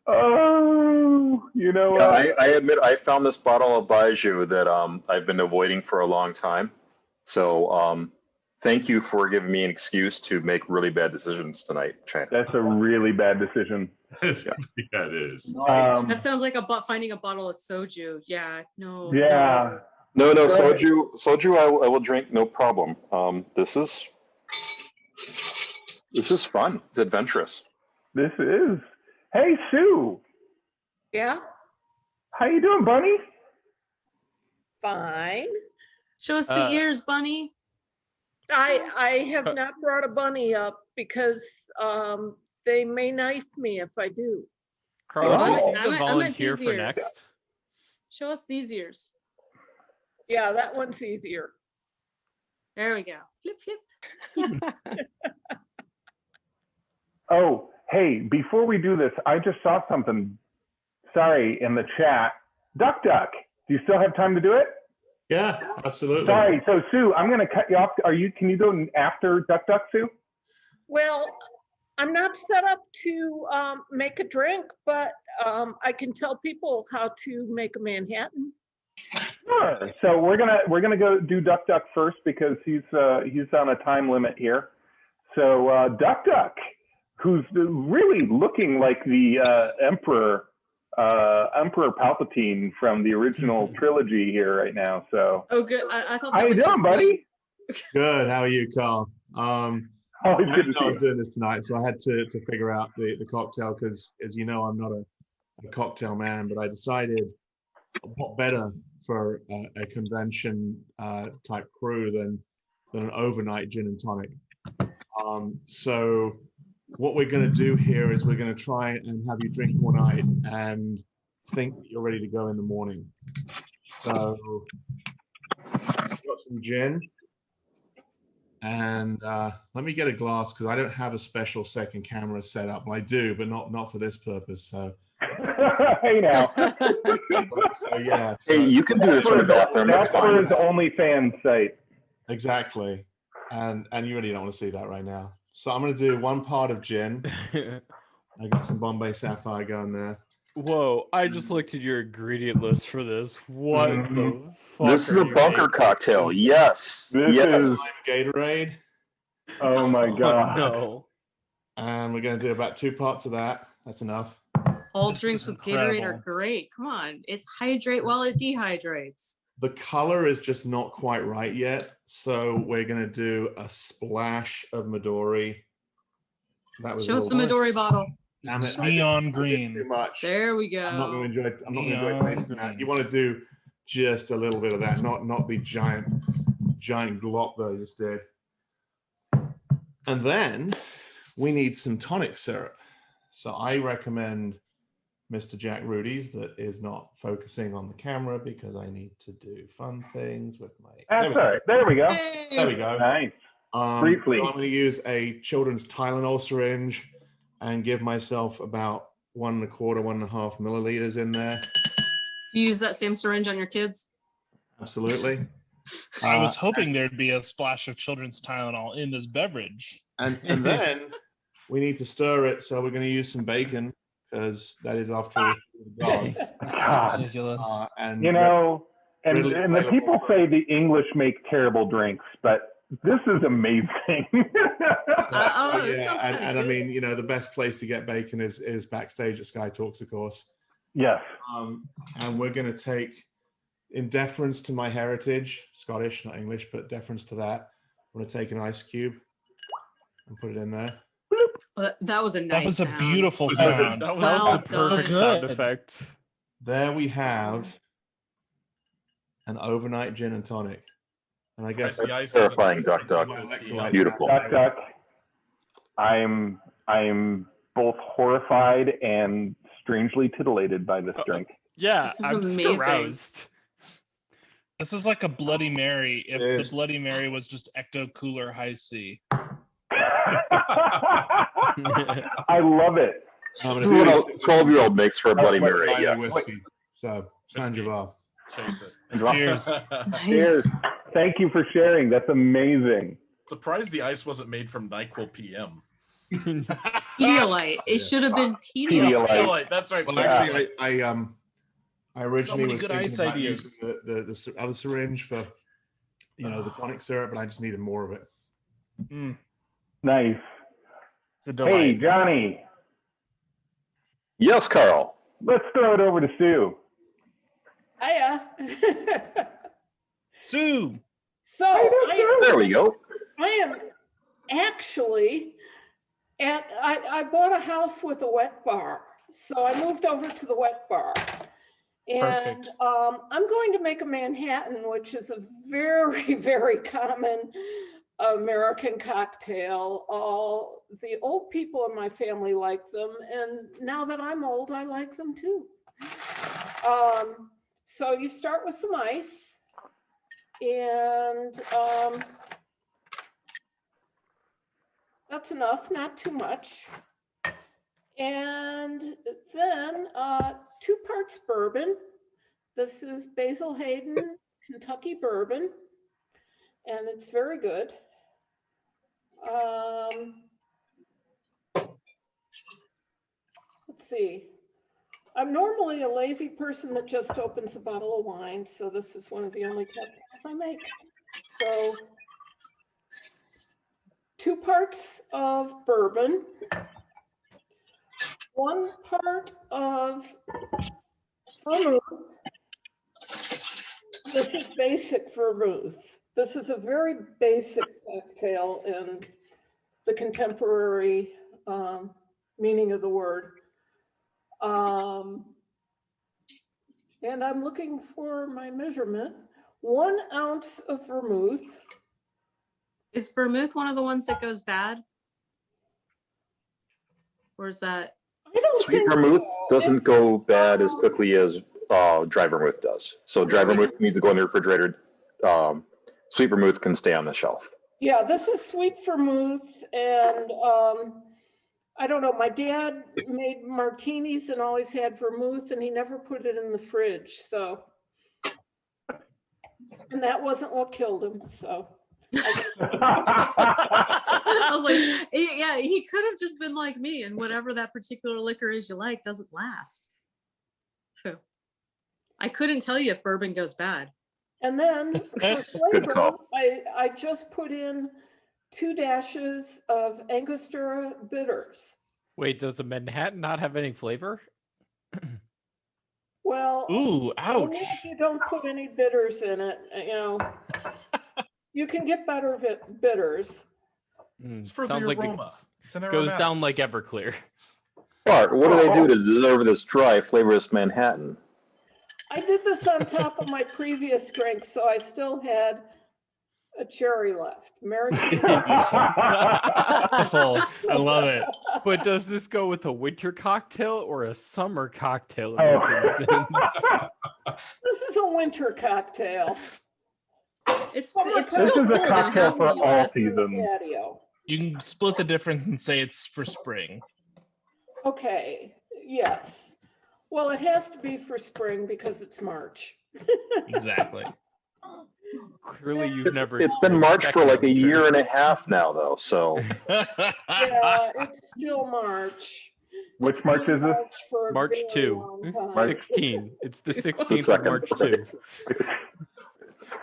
S1: Oh, you know
S3: Yeah. I, I admit I found this bottle of Baijiu that um, I've been avoiding for a long time. So um, thank you for giving me an excuse to make really bad decisions tonight, China.
S1: That's a really bad decision.
S5: yeah, it is.
S1: Um,
S2: That sounds like a bo- finding a bottle of soju. Yeah, no.
S1: yeah.
S3: No, no,
S1: Go ahead.
S3: soju, soju, I, will- I will drink, no problem. Um, this is this is fun. It's adventurous.
S1: This is. Hey, Sue.
S8: Yeah,
S1: How you doing, Bunny?
S8: fine.
S2: Show us the
S4: Uh,
S2: ears, bunny.
S8: I I have
S4: Uh,
S8: not brought a bunny up because um they may knife me if I do.
S4: Carl,
S1: Oh.
S4: do you
S2: I'm-
S4: think
S2: I'm-
S4: to
S2: I'm at
S4: volunteer
S2: these
S4: for
S2: ears.
S4: next?
S2: Show us these ears.
S8: Yeah, that one's easier.
S2: There we go. Flip, flip.
S1: Oh, hey, before we do this, I just saw something. Sorry, in the chat. Duck Duck. Do you still have time to do it?
S9: Yeah, absolutely.
S1: Sorry. So Sue, I'm going to cut you off. Are you? Can you go after Duck Duck, Sue?
S8: Well, I'm not set up to um, make a drink, but um, I can tell people how to make a Manhattan.
S1: Sure. So we're gonna we're gonna go do Duck Duck first because he's uh, he's on a time limit here. So uh, Duck Duck, who's really looking like the uh, Emperor uh, Emperor Palpatine from the original trilogy here right now. So
S2: Oh, good. I, I thought
S1: how
S2: that
S1: you
S2: was
S1: doing, buddy?
S9: Good. How are you, Carl? Um,
S1: Always
S9: I didn't know I was
S1: you.
S9: doing this tonight, so I had to, to figure out the, the cocktail because, as you know, I'm not a, a cocktail man, but I decided what better for a, a convention uh, type crew than than an overnight gin and tonic. Um, so what we're going to do here is we're going to try and have you drink all night and think that you're ready to go in the morning. So got some gin. And uh, let me get a glass because I don't have a special second camera set up. Well, I do, but not not for this purpose. So
S1: hey now.
S10: So yeah.
S3: Hey, you can do this from the bathroom. That's
S1: That's for his OnlyFans site.
S10: Exactly. And and you really don't want to see that right now. So I'm gonna do one part of gin. I got some Bombay Sapphire going there.
S4: Whoa! I just looked at your ingredient list for this. What the
S1: Mhm.
S4: fuck?
S3: This is a bunker
S4: making?
S3: cocktail. Yes.
S1: This
S3: yes.
S1: is
S10: Lime Gatorade.
S1: oh my
S4: Oh,
S1: god.
S4: no.
S10: And we're gonna do about two parts of that. That's enough.
S2: All
S7: This
S2: drinks
S7: is
S2: with Gatorade are great. Come on, it's hydrate while it dehydrates.
S10: The color is just not quite right yet. So we're gonna do a splash of Midori. That was a
S2: Show us the
S10: little-
S2: Midori bottle.
S10: Damn it, I did-
S7: Neon
S10: I did Too
S7: green.
S10: much.
S2: There we go.
S10: I'm not going to enjoy. I'm not going to enjoy
S7: Neon
S10: tasting that. You want to do just a little bit of that, not not the giant giant glop that I just did. And then we need some tonic syrup. So I recommend Mr. Jack Rudy's that is not focusing on the camera because I need to do fun things with my.
S1: That's
S10: there, we go.
S1: right. There we go.
S2: Hey.
S10: there we go.
S1: Nice.
S10: Um,
S1: Briefly.
S10: So I'm going to use a children's Tylenol syringe and give myself about one and a quarter, one and a half milliliters in there.
S2: You use that same syringe on your kids?
S10: Absolutely.
S7: I
S10: Uh,
S7: was hoping there'd be a splash of children's Tylenol in this beverage.
S10: and and then we need to stir it. So we're going to use some bacon because that is after all the dog.
S1: God.
S7: Ridiculous.
S10: Uh, and
S1: You know, and,
S10: readily
S1: and the people say the English make terrible drinks, but this is amazing.
S10: uh,
S2: oh,
S10: yeah, and, and I mean, you know, the best place to get bacon is is backstage at Sky Talks, of course.
S1: yes.
S10: Um, and we're going to take, in deference to my heritage, Scottish, not English, but deference to that, I'm going to take an ice cube and put it in there.
S2: Uh, That was a nice.
S7: that
S2: nice
S7: was a beautiful sound.
S4: That was
S2: Well
S4: the perfect
S7: done.
S4: sound effect.
S10: There we have an overnight gin and tonic. And I guess
S6: the ice
S3: Terrifying,
S6: isn't-
S3: Duck Duck. Beautiful.
S1: Duck, duck. I'm I'm both horrified and strangely titillated by this drink.
S4: Yeah,
S2: This
S4: I'm
S2: amazing.
S4: aroused.
S7: This is like a Bloody Mary if the Bloody Mary was just Ecto Cooler Hi-C.
S1: I love it.
S10: Um,
S3: This is what a 12 year old makes for a Bloody Mary. Yeah.
S10: whiskey. So, San
S6: Whiskey.
S10: Javar.
S6: Chase it.
S7: Cheers.
S1: Cheers.
S2: Nice.
S1: Thank you for sharing. That's amazing.
S6: Surprised the ice wasn't made from NyQuil PM.
S2: Pedialyte. It should have been Pedialyte.
S1: Pedialyte.
S6: Pedialyte, that's right.
S10: Well,
S1: Yeah.
S10: actually, I, I um, I originally
S7: many
S10: was
S7: good
S10: thinking
S7: ice
S10: about
S7: ideas.
S10: using the, the the other syringe for, you know, the tonic syrup, but I just needed more of it.
S7: Mm,
S1: Nice. Hey. Johnny,
S3: Yes, Carl.
S1: let's throw it over to Sue.
S8: Hiya.
S7: Sue.
S8: So I,
S3: There we go.
S8: I am actually at, I, I bought a house with a wet bar. So I moved over to the wet bar. And um, I'm going to make a Manhattan, which is a very, very common American cocktail. All the old people in my family like them. And now that I'm old, I like them too. Um, so you start with some ice and um, that's enough, not too much. And then uh, two parts bourbon. This is Basil Hayden Kentucky bourbon, and it's very good. Um, let's see. I'm normally a lazy person that just opens a bottle of wine, so this is one of the only cocktails I make. So two parts of bourbon, one part of vermouth. This is basic vermouth. This is a very basic cocktail in the contemporary um, meaning of the word. Um, and I'm looking for my measurement. One ounce of vermouth.
S2: Is vermouth one of the ones that goes bad? Or is that?
S8: I don't
S3: Sweet
S8: think
S3: vermouth
S8: so.
S3: doesn't go bad as quickly as uh, dry vermouth does. So dry vermouth needs to go in the refrigerator. Um, sweet vermouth can stay on the shelf.
S8: Yeah, this is sweet vermouth and um, I don't know, my dad made martinis and always had vermouth and he never put it in the fridge, so. And that wasn't what killed him, so.
S2: I was like, "Eh, yeah, he could have just been like me and whatever that particular liquor is you like doesn't last. So I couldn't tell you if bourbon goes bad.
S8: And then for flavor. I, I just put in two dashes of Angostura bitters.
S4: Wait, does a Manhattan not have any flavor?
S8: Well,
S7: Ooh, ouch.
S8: if you don't put any bitters in it, uh, you know. You can get better bit- bitters.
S4: Hmm,
S6: It's for the
S4: sounds like it
S6: aroma. It's an
S4: goes down like Everclear.
S3: Bart, what do they do to deliver this dry, flavorless Manhattan?
S8: I did this on top of my previous drink, so I still had a cherry left. Maraschino.
S7: Beautiful. I love it.
S4: But does this go with a winter cocktail or a summer cocktail in
S1: Oh.
S4: this instance?
S8: This is a winter cocktail.
S2: It's
S8: Summer
S2: it's
S8: This
S2: still
S1: is a cocktail for all seasons.
S7: You can split the difference and say it's for spring.
S8: Okay, yes. Well, it has to be for spring because it's March.
S7: Exactly.
S4: Clearly, you've never.
S3: It's been March for like a
S4: second
S3: year and a half now, though, so.
S8: Yeah, it's still March.
S1: Which March is this?
S8: March for
S4: March 2.
S8: Hmm?
S1: March-
S4: 16. It's the
S3: the
S4: 16th of March,
S3: part.
S4: too.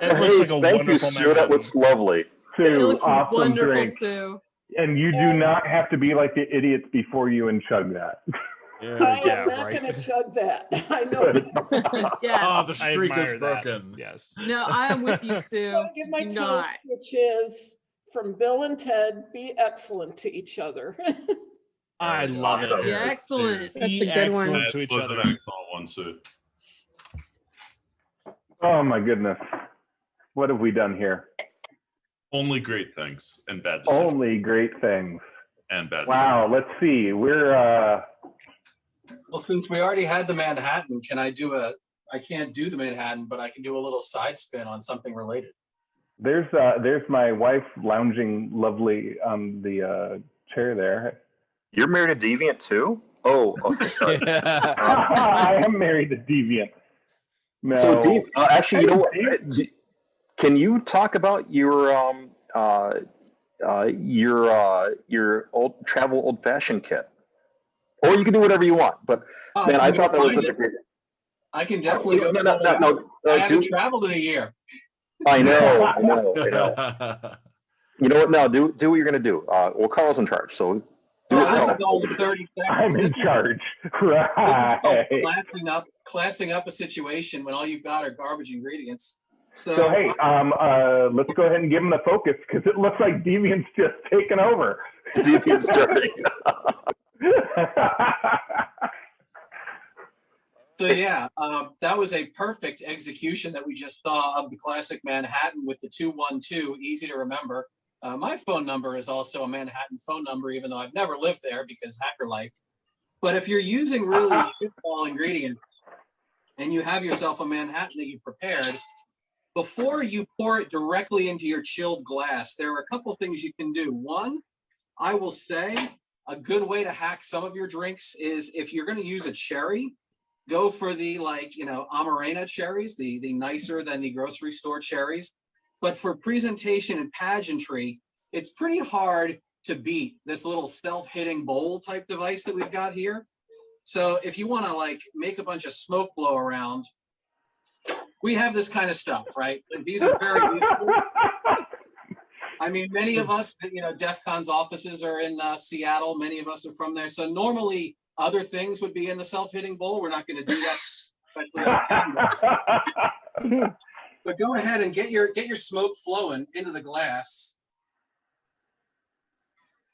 S7: It looks
S3: Hey,
S7: like a
S3: thank you,
S7: wonderful
S3: Sue. That
S7: Manhattan.
S3: looks lovely.
S2: It
S1: Sue,
S2: looks
S1: awesome
S2: wonderful,
S1: drink.
S2: Sue.
S1: And you do not have to be like the idiots before you and chug that.
S4: Yeah,
S8: I
S4: yeah,
S8: am not
S4: right.
S8: gonna chug that. I know.
S1: Good.
S2: Yes.
S6: Ah, the streak is
S7: admire that.
S6: broken.
S7: Yes.
S2: No, I am with you, Sue.
S8: I'll give my
S2: Do
S8: toast,
S2: not.
S8: which is from Bill and Ted, be excellent to each other.
S7: I love it.
S2: Yeah, excellent.
S7: Be
S11: a good one.
S7: excellent
S5: That
S7: to each other.
S5: an excellent one, Sue.
S1: Oh my goodness. What have we done here?
S5: Only great things and bad decisions.
S1: Only great things.
S5: and bad
S1: Wow, let's see. We're uh
S12: Well, since we already had the Manhattan, can I do a, I can't do the Manhattan, but I can do a little side spin on something related.
S1: there's uh there's my wife lounging lovely on the uh chair there.
S3: You're married to Deviant too? Oh, okay, sorry.
S1: I am married to Deviant. No.
S3: So, Dev, uh, actually, you know what?
S1: Dave.
S3: D- Can you talk about your um uh uh your uh your old travel old fashioned kit? Or you can do whatever you want. But
S12: Oh,
S3: man, I thought that was
S12: find
S3: such a great.
S12: I can definitely go.
S3: No, no, no, no.
S12: I
S3: uh,
S12: haven't
S3: do-
S12: traveled in a year.
S3: I know, I know, I know. You know what? No, do do what you're gonna do. Uh, well, Carl's in charge, so. do what
S12: this is only
S3: gonna do.
S12: thirty
S1: I'm in charge. Right.
S12: called Classing up, classing up a situation when all you've got are garbage ingredients. So,
S1: So hey, um uh let's go ahead and give him the focus because it looks like Deviant's just taken over.
S3: Deviant's starting.
S12: So yeah, um, that was a perfect execution that we just saw of the classic Manhattan with the two one two, easy to remember. Uh, my phone number is also a Manhattan phone number, even though I've never lived there because hacker life. But if you're using really small ingredients and you have yourself a Manhattan that you prepared, before you pour it directly into your chilled glass, there are a couple things you can do. One, I will say a good way to hack some of your drinks is if you're going to use a cherry, go for the like, you know, Amarena cherries, the, the nicer than the grocery store cherries. But for presentation and pageantry, it's pretty hard to beat this little self-hitting bowl type device that we've got here. So if you want to like make a bunch of smoke blow around, we have this kind of stuff, right? Like, These are very useful. I mean, many of us, you know, DEF CON's offices are in uh, Seattle. Many of us are from there. So normally other things would be in the self-hitting bowl. We're not going to do that. But go ahead and get your get your smoke flowing into the glass.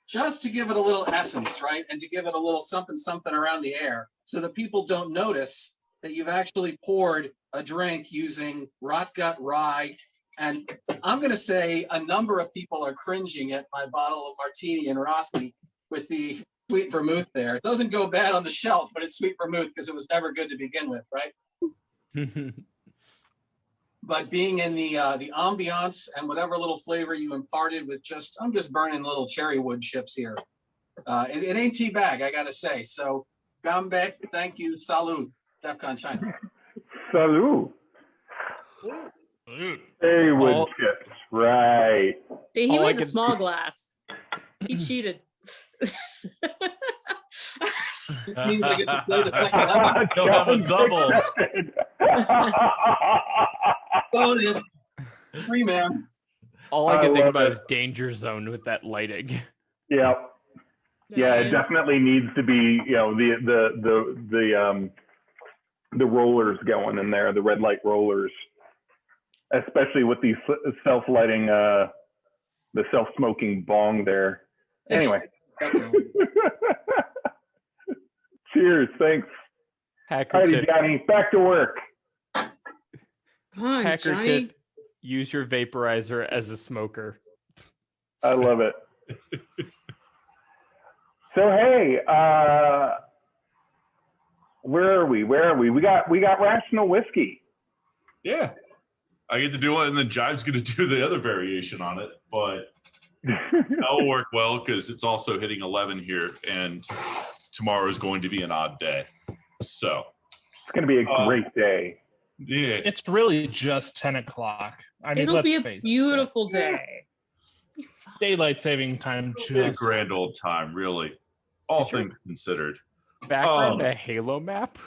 S12: Just to give it a little essence, right? And to give it a little something something around the air so that people don't notice that you've actually poured a drink using rot gut rye. And I'm gonna say a number of people are cringing at my bottle of martini and Rossi with the sweet vermouth there. It doesn't go bad on the shelf, but it's sweet vermouth because it was never good to begin with, right? but being in the uh, the ambiance and whatever little flavor you imparted with just I'm just burning little cherry wood chips here. Uh, it, it ain't tea bag, I gotta say. So, Ganbei, thank you, salud, DEFCON China.
S1: Salud.
S7: Dude.
S1: Hey, wood
S4: All-
S1: chips. Right.
S2: See, he
S4: All
S2: made a
S4: could
S2: small
S4: do-
S2: glass. He cheated.
S12: Means I get to play the second level.
S6: You'll have a double.
S12: Bonus. Free man.
S4: All I
S1: I
S4: can think about
S1: it.
S4: is danger zone with that lighting.
S1: yeah. Yeah, it definitely needs to be, you know, the the the the um the rollers going in there, the red light rollers, especially with the self lighting, uh, the self smoking bong there. Anyway, cheers, thanks.
S4: Hacker
S1: Alrighty, Johnny, back to work.
S2: Come on,
S4: hacker
S2: Johnny.
S4: tip, use your vaporizer as a smoker.
S1: I love it. so hey, uh, where are we? Where are we? We got we got rational whiskey.
S5: Yeah. I get to do it, and then Jive's going to do the other variation on it, but that'll work well because it's also hitting 11 here, and tomorrow is going to be an odd day. So,
S1: It's gonna be a
S5: Uh,
S1: great day.
S5: yeah.
S7: It's really just 10 o'clock. I mean,
S2: It'll be a
S7: face it.
S2: beautiful day.
S7: Daylight saving time.
S5: It'll be a grand old time, really. All
S4: Is your-
S5: things considered.
S4: Background
S5: Oh.
S4: a Halo map.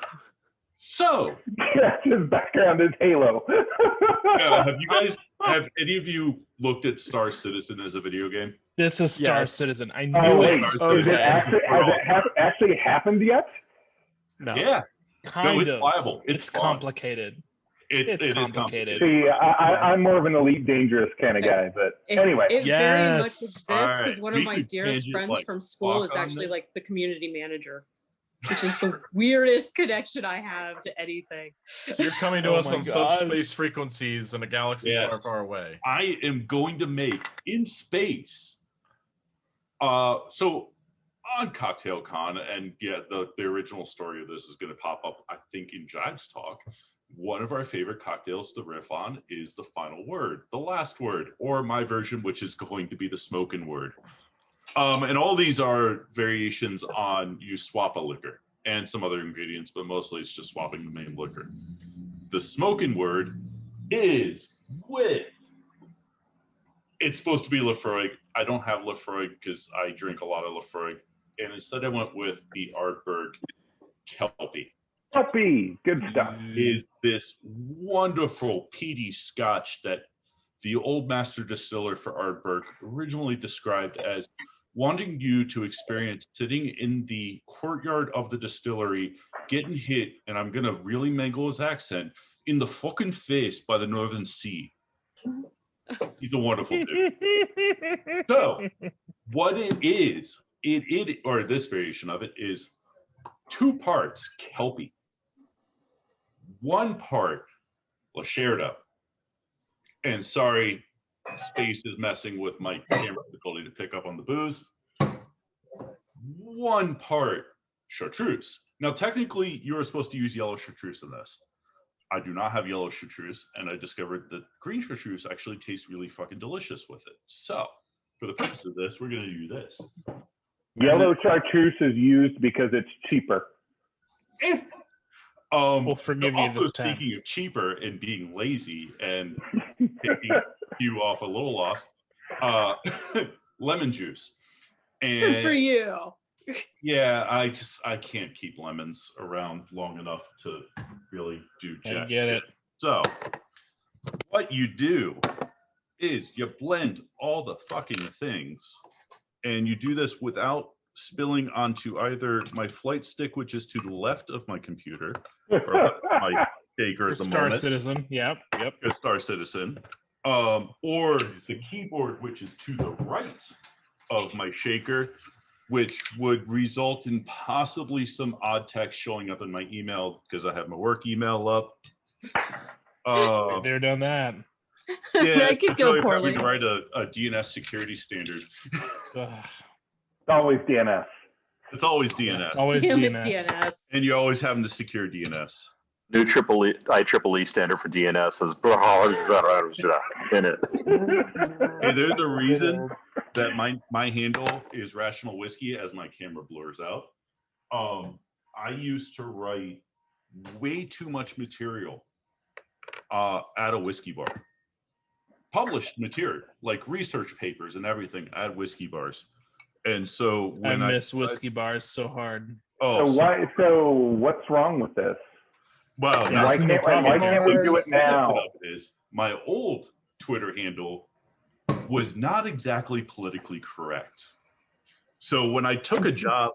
S5: So,
S1: his background is Halo.
S5: uh, have you guys, have any of you looked at Star Citizen as a video game?
S7: this is Star
S4: Yes.
S7: Citizen. I knew
S1: Oh
S7: it.
S1: wait,
S4: Oh,
S1: is it actually has it hap- actually happened yet?
S4: No.
S5: Yeah.
S7: Kind
S5: no, it's
S7: of.
S5: viable. It's,
S7: It's complicated.
S5: It,
S7: It's
S5: it is
S7: complicated.
S1: See, I, I, I'm more of an elite dangerous kind of guy, but
S2: It,
S1: anyway.
S2: it very much exists
S5: Alright,
S2: because one of
S5: we
S2: my dearest friends
S5: like,
S2: from school is actually
S5: it.
S2: like the community manager, which is the weirdest connection I have to anything.
S6: So you're coming to
S4: Oh
S6: us on
S4: gosh.
S6: subspace frequencies in a galaxy far,
S5: Yes.
S6: far away.
S5: I am going to make in space. Uh, so on Cocktail Con, and yeah, the, the original story of this is going to pop up, I think, in Jive's talk. One of our favorite cocktails to riff on is the final word, the last word, or my version, which is going to be the smoking word. Um, and all these are variations on you swap a liquor and some other ingredients, but mostly it's just swapping the main liquor. The smoking word is with it's supposed to be Laphroaig. I don't have Laphroaig because I drink a lot of Laphroaig, and instead I went with the Ardbeg Kelpie.
S1: Puppy, good stuff.
S5: Is this wonderful peaty Scotch that the old master distiller for Ardbeg originally described as wanting you to experience sitting in the courtyard of the distillery, getting hit, and I'm gonna really mangle his accent in the fucking face by the Northern Sea. He's a wonderful dude. So, what it is, it it or this variation of it is two parts Kelpie, one part Luxardo. And sorry, space is messing with my camera's ability to pick up on the booze. One part chartreuse. Now, technically, you are supposed to use yellow chartreuse in this. I do not have yellow chartreuse, and I discovered that green chartreuse actually tastes really fucking delicious with it. So, for the purpose of this, we're going to do this.
S1: Yellow chartreuse is used because it's cheaper.
S5: Eh. Um,
S7: We'll forgive you
S5: also
S7: this time.
S5: speaking of cheaper and being lazy and taking you off a little lost, uh, lemon juice.
S2: Good for you.
S5: yeah, I just I can't keep lemons around long enough to really do jack.
S7: I get it.
S5: So what you do is you blend all the fucking things, and you do this without spilling onto either my flight stick, which is to the left of my computer, or my shaker at the
S7: Star
S5: moment, Star
S7: Citizen. Yep. Yep.
S5: a Star Citizen, um, or the keyboard, which is to the right of my shaker, which would result in possibly some odd text showing up in my email because I have my work email up. Uh,
S7: They're done that.
S5: yeah,
S2: that could
S5: it's
S2: go
S5: really
S2: poorly.
S5: probably to write a, a DNS security standard.
S7: Ugh.
S1: It's always DNS.
S5: It's always DNS,
S7: It's always
S2: Damn it,
S7: DNS.
S2: DNS.
S5: and you're always having to secure DNS.
S3: New triple E, IEEE standard for DNS is in it.
S5: Hey, there's a reason that my my handle is rational whiskey as my camera blurs out. Um, I used to write way too much material uh, at a whiskey bar, published material like research papers and everything at whiskey bars. And so
S7: I
S5: when I,
S7: miss whiskey bars so hard.
S5: oh,
S1: So
S5: so-
S1: why? So what's wrong with this?
S5: well,
S7: Yeah,
S1: why can't why
S7: problem.
S1: can't we do it now?
S5: Is my old Twitter handle was not exactly politically correct. So when I took a job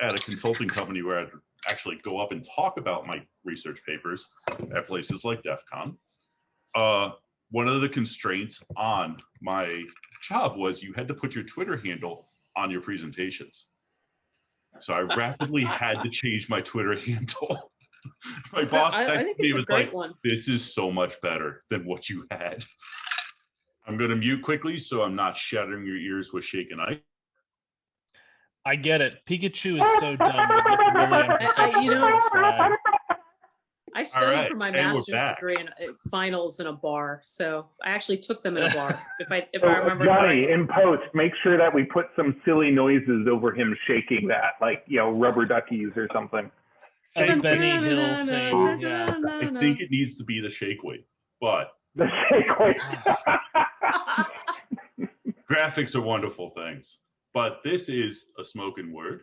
S5: at a consulting company where I'd actually go up and talk about my research papers at places like DEF CON, uh, one of the constraints on my job was you had to put your Twitter handle on your presentations. So I rapidly had to change my Twitter handle. my boss
S2: I, I
S5: texted
S2: think
S5: me
S2: it's
S5: was like,
S2: one.
S5: this is so much better than what you had. I'm going to mute quickly so I'm not shattering your ears with shaken ice.
S7: I get it. Pikachu is so dumb. Really
S2: I- I- you know-
S7: unprofessional sad.
S2: I studied
S5: right,
S2: for my
S5: and
S2: master's degree in uh, finals in a bar, so I actually took them in a bar. If I if
S1: So,
S2: I remember
S1: Johnny,
S2: correctly.
S1: in post, make sure that we put some silly noises over him shaking that, like you know, rubber duckies or something.
S7: A Benny Hill thing. Yeah.
S5: I think it needs to be the shake weight, but
S1: The shake weight.
S5: graphics are wonderful things. But this is a smoking word.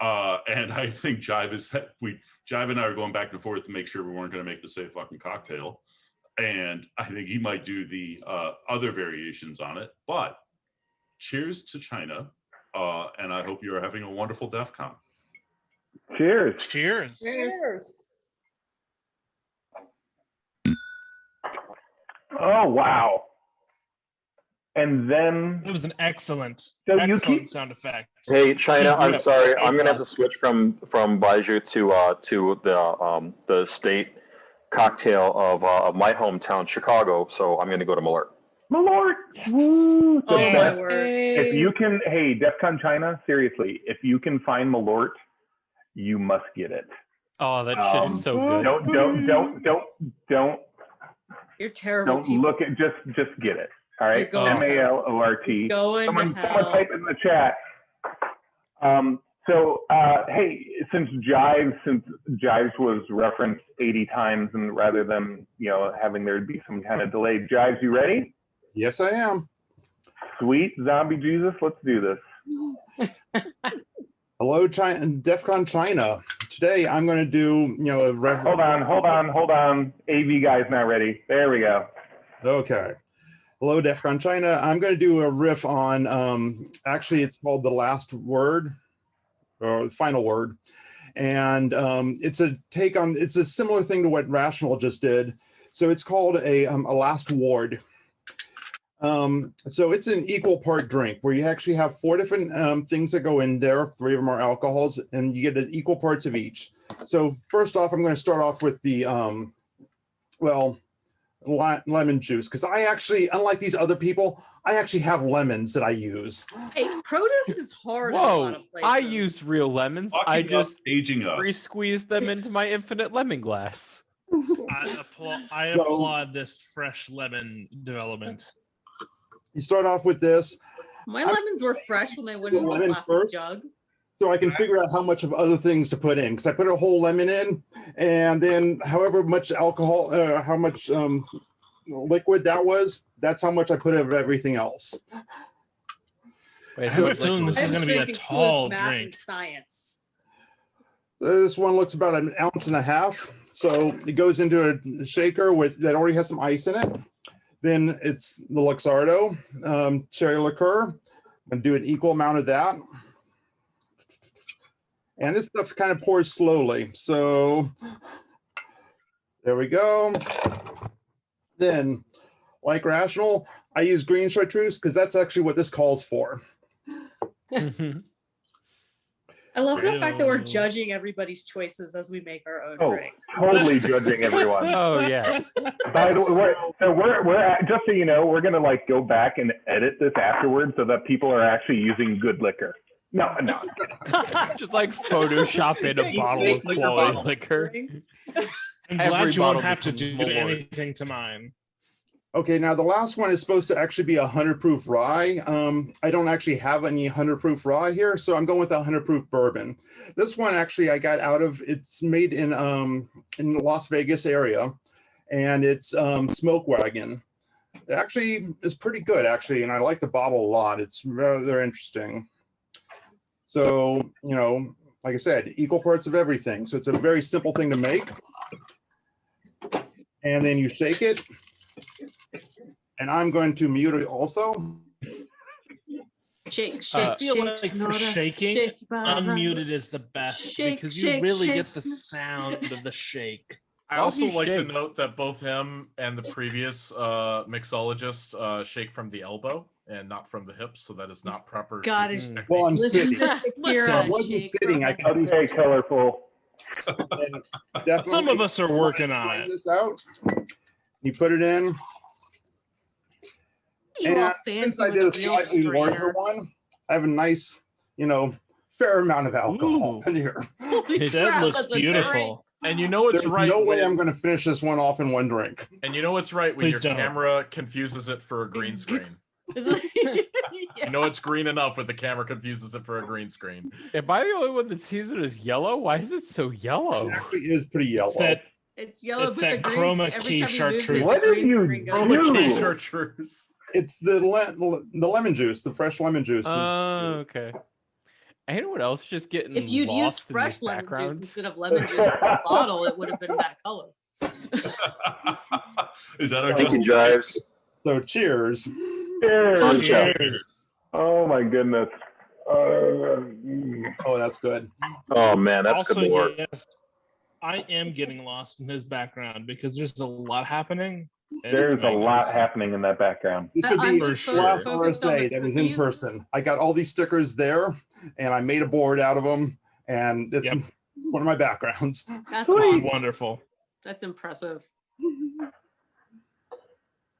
S5: Uh, and I think Jive is we Jive and I are going back and forth to make sure we weren't going to make the same fucking cocktail. And I think he might do the uh, other variations on it. But cheers to China. Uh, and I hope you are having a wonderful DEF CON.
S1: Cheers.
S7: Cheers.
S8: Cheers.
S1: Oh wow. And then
S7: It was an excellent,
S1: So you
S7: excellent
S1: keep-
S7: sound effect.
S3: Hey China, I'm sorry. I'm gonna have to switch from from Baijiu to uh to the um the state cocktail of uh, of my hometown, Chicago. So I'm gonna go to Malort.
S1: Malort. Woo, the
S2: Oh
S1: best. If you can, hey, DEF CON China, seriously, if you can find Malort, you must get it.
S4: Oh, that shit
S1: Um,
S4: is so good.
S1: Don't, don't, don't, don't, don't,
S2: You're terrible.
S1: don't
S2: people.
S1: look at just, just get it. All right,
S2: You're going
S1: M A L O R T.
S2: Going
S1: Someone, someone type in the chat. Um, so, uh, hey, since Jives, since Jives was referenced 80 times, and rather than you know having there be some kind of delay, Jives, you ready?
S9: Yes, I am.
S1: Sweet zombie Jesus, let's do this.
S9: Hello, China, DEF CON China. Today I'm going to do, you know, a reference.
S1: Hold on, hold on, hold on. AV guy's not ready. There we go.
S9: Okay. Hello, DEF CON China. I'm going to do a riff on, um, actually, it's called The Last Word, or Final Word. And um, it's a take on, it's a similar thing to what Rational just did. So it's called a, um, a Last Ward. Um, so it's an equal part drink where you actually have four different um, things that go in there. Three of them are alcohols, and you get an equal parts of each. So first off, I'm going to start off with the, um, well, lemon juice because I actually, unlike these other people, I actually have lemons that I use.
S2: Hey, produce is hard in a lot
S4: Whoa!
S2: of places.
S4: I use real lemons.
S5: Talking
S4: I
S5: about
S4: just
S5: aging us.
S4: re-squeeze them into my infinite lemon glass.
S7: I applaud, I
S9: So-
S7: applaud this fresh lemon development.
S9: You start off with this,
S2: My lemons were fresh when they went in the plastic
S9: first?
S2: jug.
S9: So I can figure out how much of other things to put in because I put a whole lemon in, and then however much alcohol, uh, how much um, liquid that was, that's how much I put of everything else.
S4: Wait,
S7: I
S4: so
S7: have a feeling this is going to be a tall
S2: math,
S7: drink.
S2: and science.
S9: This one looks about an ounce and a half. So it goes into a shaker with that already has some ice in it. Then it's the Luxardo um, cherry liqueur. I'm gonna do an equal amount of that. And this stuff kind of pours slowly. So there we go. Then, like rational, I use green chartreuse because that's actually what this calls for.
S4: Mhm.
S2: I love the fact that we're judging everybody's choices as we make our own
S1: Oh,
S2: drinks.
S1: totally judging everyone.
S4: oh yeah.
S1: By the way, so we're we're at, just so you know, we're gonna like go back and edit this afterwards so that people are actually using good liquor. No, no.
S4: Just like Photoshop in a bottle of
S2: like
S4: quality
S2: bottle.
S4: liquor.
S7: I'm
S4: Every
S7: glad you won't have to do
S4: Malort.
S7: anything to mine.
S9: Okay, now the last one is supposed to actually be a hundred proof rye. Um, I don't actually have any hundred proof rye here, so I'm going with a hundred proof bourbon. This one actually I got out of, it's made in, um, in the Las Vegas area and it's, um, Smoke Wagon. It actually is pretty good actually, and I like the bottle a lot. It's rather interesting. So, you know, like I said, equal parts of everything. So it's a very simple thing to make. And then you shake it. And I'm going to mute it also.
S2: Shake,
S4: Uh,
S2: shake,
S7: I feel
S2: shake.
S7: like for
S2: Sonata,
S7: shaking,
S2: shake your body.
S7: unmuted is the best
S2: Shake,
S7: because you
S2: shake,
S7: really
S2: shake,
S7: get the
S2: snap.
S7: sound of the shake.
S6: I also
S4: he
S6: like to
S4: shakes.
S6: note that both him and the previous uh, mixologist uh, shake from the elbow and not from the hips, so that is not proper.
S2: God,
S6: shaking
S2: it's-
S6: technique.
S9: Well, I'm sitting.
S2: to
S7: Listen,
S2: Shakira
S9: I wasn't sitting. I
S2: from-
S9: could
S1: Okay, colorful.
S7: Some of us are working on it.
S9: This out. You put it in.
S2: You all
S9: And since
S2: fancy
S9: I
S2: with
S9: did a
S2: a
S9: slightly larger one, I have a nice, you know, fair amount of alcohol
S7: Ooh.
S9: in here.
S2: Holy
S7: That
S2: crap,
S7: looks
S2: that's a drink.
S7: beautiful.
S6: and you know it's
S9: There's
S6: right.
S9: no way
S6: when-
S9: I'm going to finish this one off in one drink.
S6: and you know it's right when
S7: Please
S6: your
S7: don't.
S6: camera confuses it for a green screen.
S2: Is it-
S6: You know it's green enough when the camera confuses it for a green screen.
S4: Am I the only one that sees it as yellow? Why is it so yellow?
S9: It actually is pretty yellow.
S7: That
S2: It's yellow,
S7: It's
S2: but the
S7: that
S2: green
S7: chroma
S2: every
S7: key
S2: time
S7: chartreuse.
S1: What
S2: the
S1: did you do?
S6: Chroma key chartreuse.
S9: It's the le- the lemon juice, the fresh lemon juice. is-
S4: Oh, okay. And you know what else just getting
S2: If you'd used
S4: lost in
S2: fresh
S4: these
S2: lemon juice instead of lemon juice from a bottle, it would have been that color.
S5: Is that our
S3: Thank you,
S5: justification?
S3: Jives.
S9: so cheers.
S1: Cheers.
S3: On show.
S7: cheers.
S1: Oh my goodness. Uh.
S9: Oh, that's good.
S3: Oh man, that's
S7: also,
S3: good work.
S7: yes, I am getting lost in his background because there's a lot happening.
S1: There's a lot
S7: magnificent.
S1: happening in that background.
S9: This
S2: I-
S9: would be the
S2: fo-
S9: last
S2: focused
S9: RSA that was in person. I got all these stickers there, and I made a board out of them, and it's
S7: Yep.
S9: one of my backgrounds.
S2: That's awesome.
S7: Wonderful.
S2: That's impressive.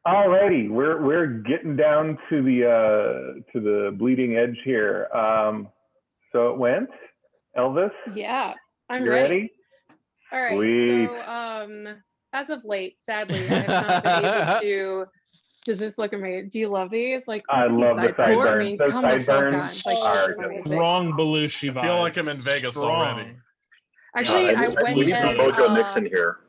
S1: Alrighty, we're we're getting down to the uh, to the bleeding edge here. Um, so it went. Elvis,
S11: Yeah, I'm
S1: you
S11: ready.
S1: ready?
S11: All right.
S1: Sweet.
S11: So, um, as of late, sadly, I have not been able to. Does this look amazing? Do you love these? Like,
S1: I love the
S11: sideburns? I
S1: sideburns.
S11: mean,
S1: Those
S11: come the
S1: sideburns.
S11: Like,
S1: are
S11: these are amazing.
S7: Strong Belushi vibes.
S6: I feel like I'm in Vegas already.
S11: Actually,
S3: Uh,
S11: I,
S3: I-
S11: went
S3: we need some
S11: as,
S3: Mojo
S11: uh,
S3: Nixon here.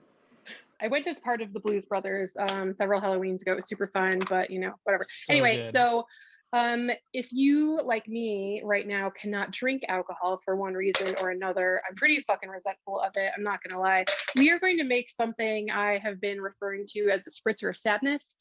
S11: I went as part of the Blues Brothers um, several Halloweens ago. It was super fun, but you know, whatever.
S7: So
S11: anyway,
S7: good.
S11: so um, if you, like me, right now cannot drink alcohol for one reason or another, I'm pretty fucking resentful of it. I'm not gonna lie. We are going to make something I have been referring to as the spritzer of sadness.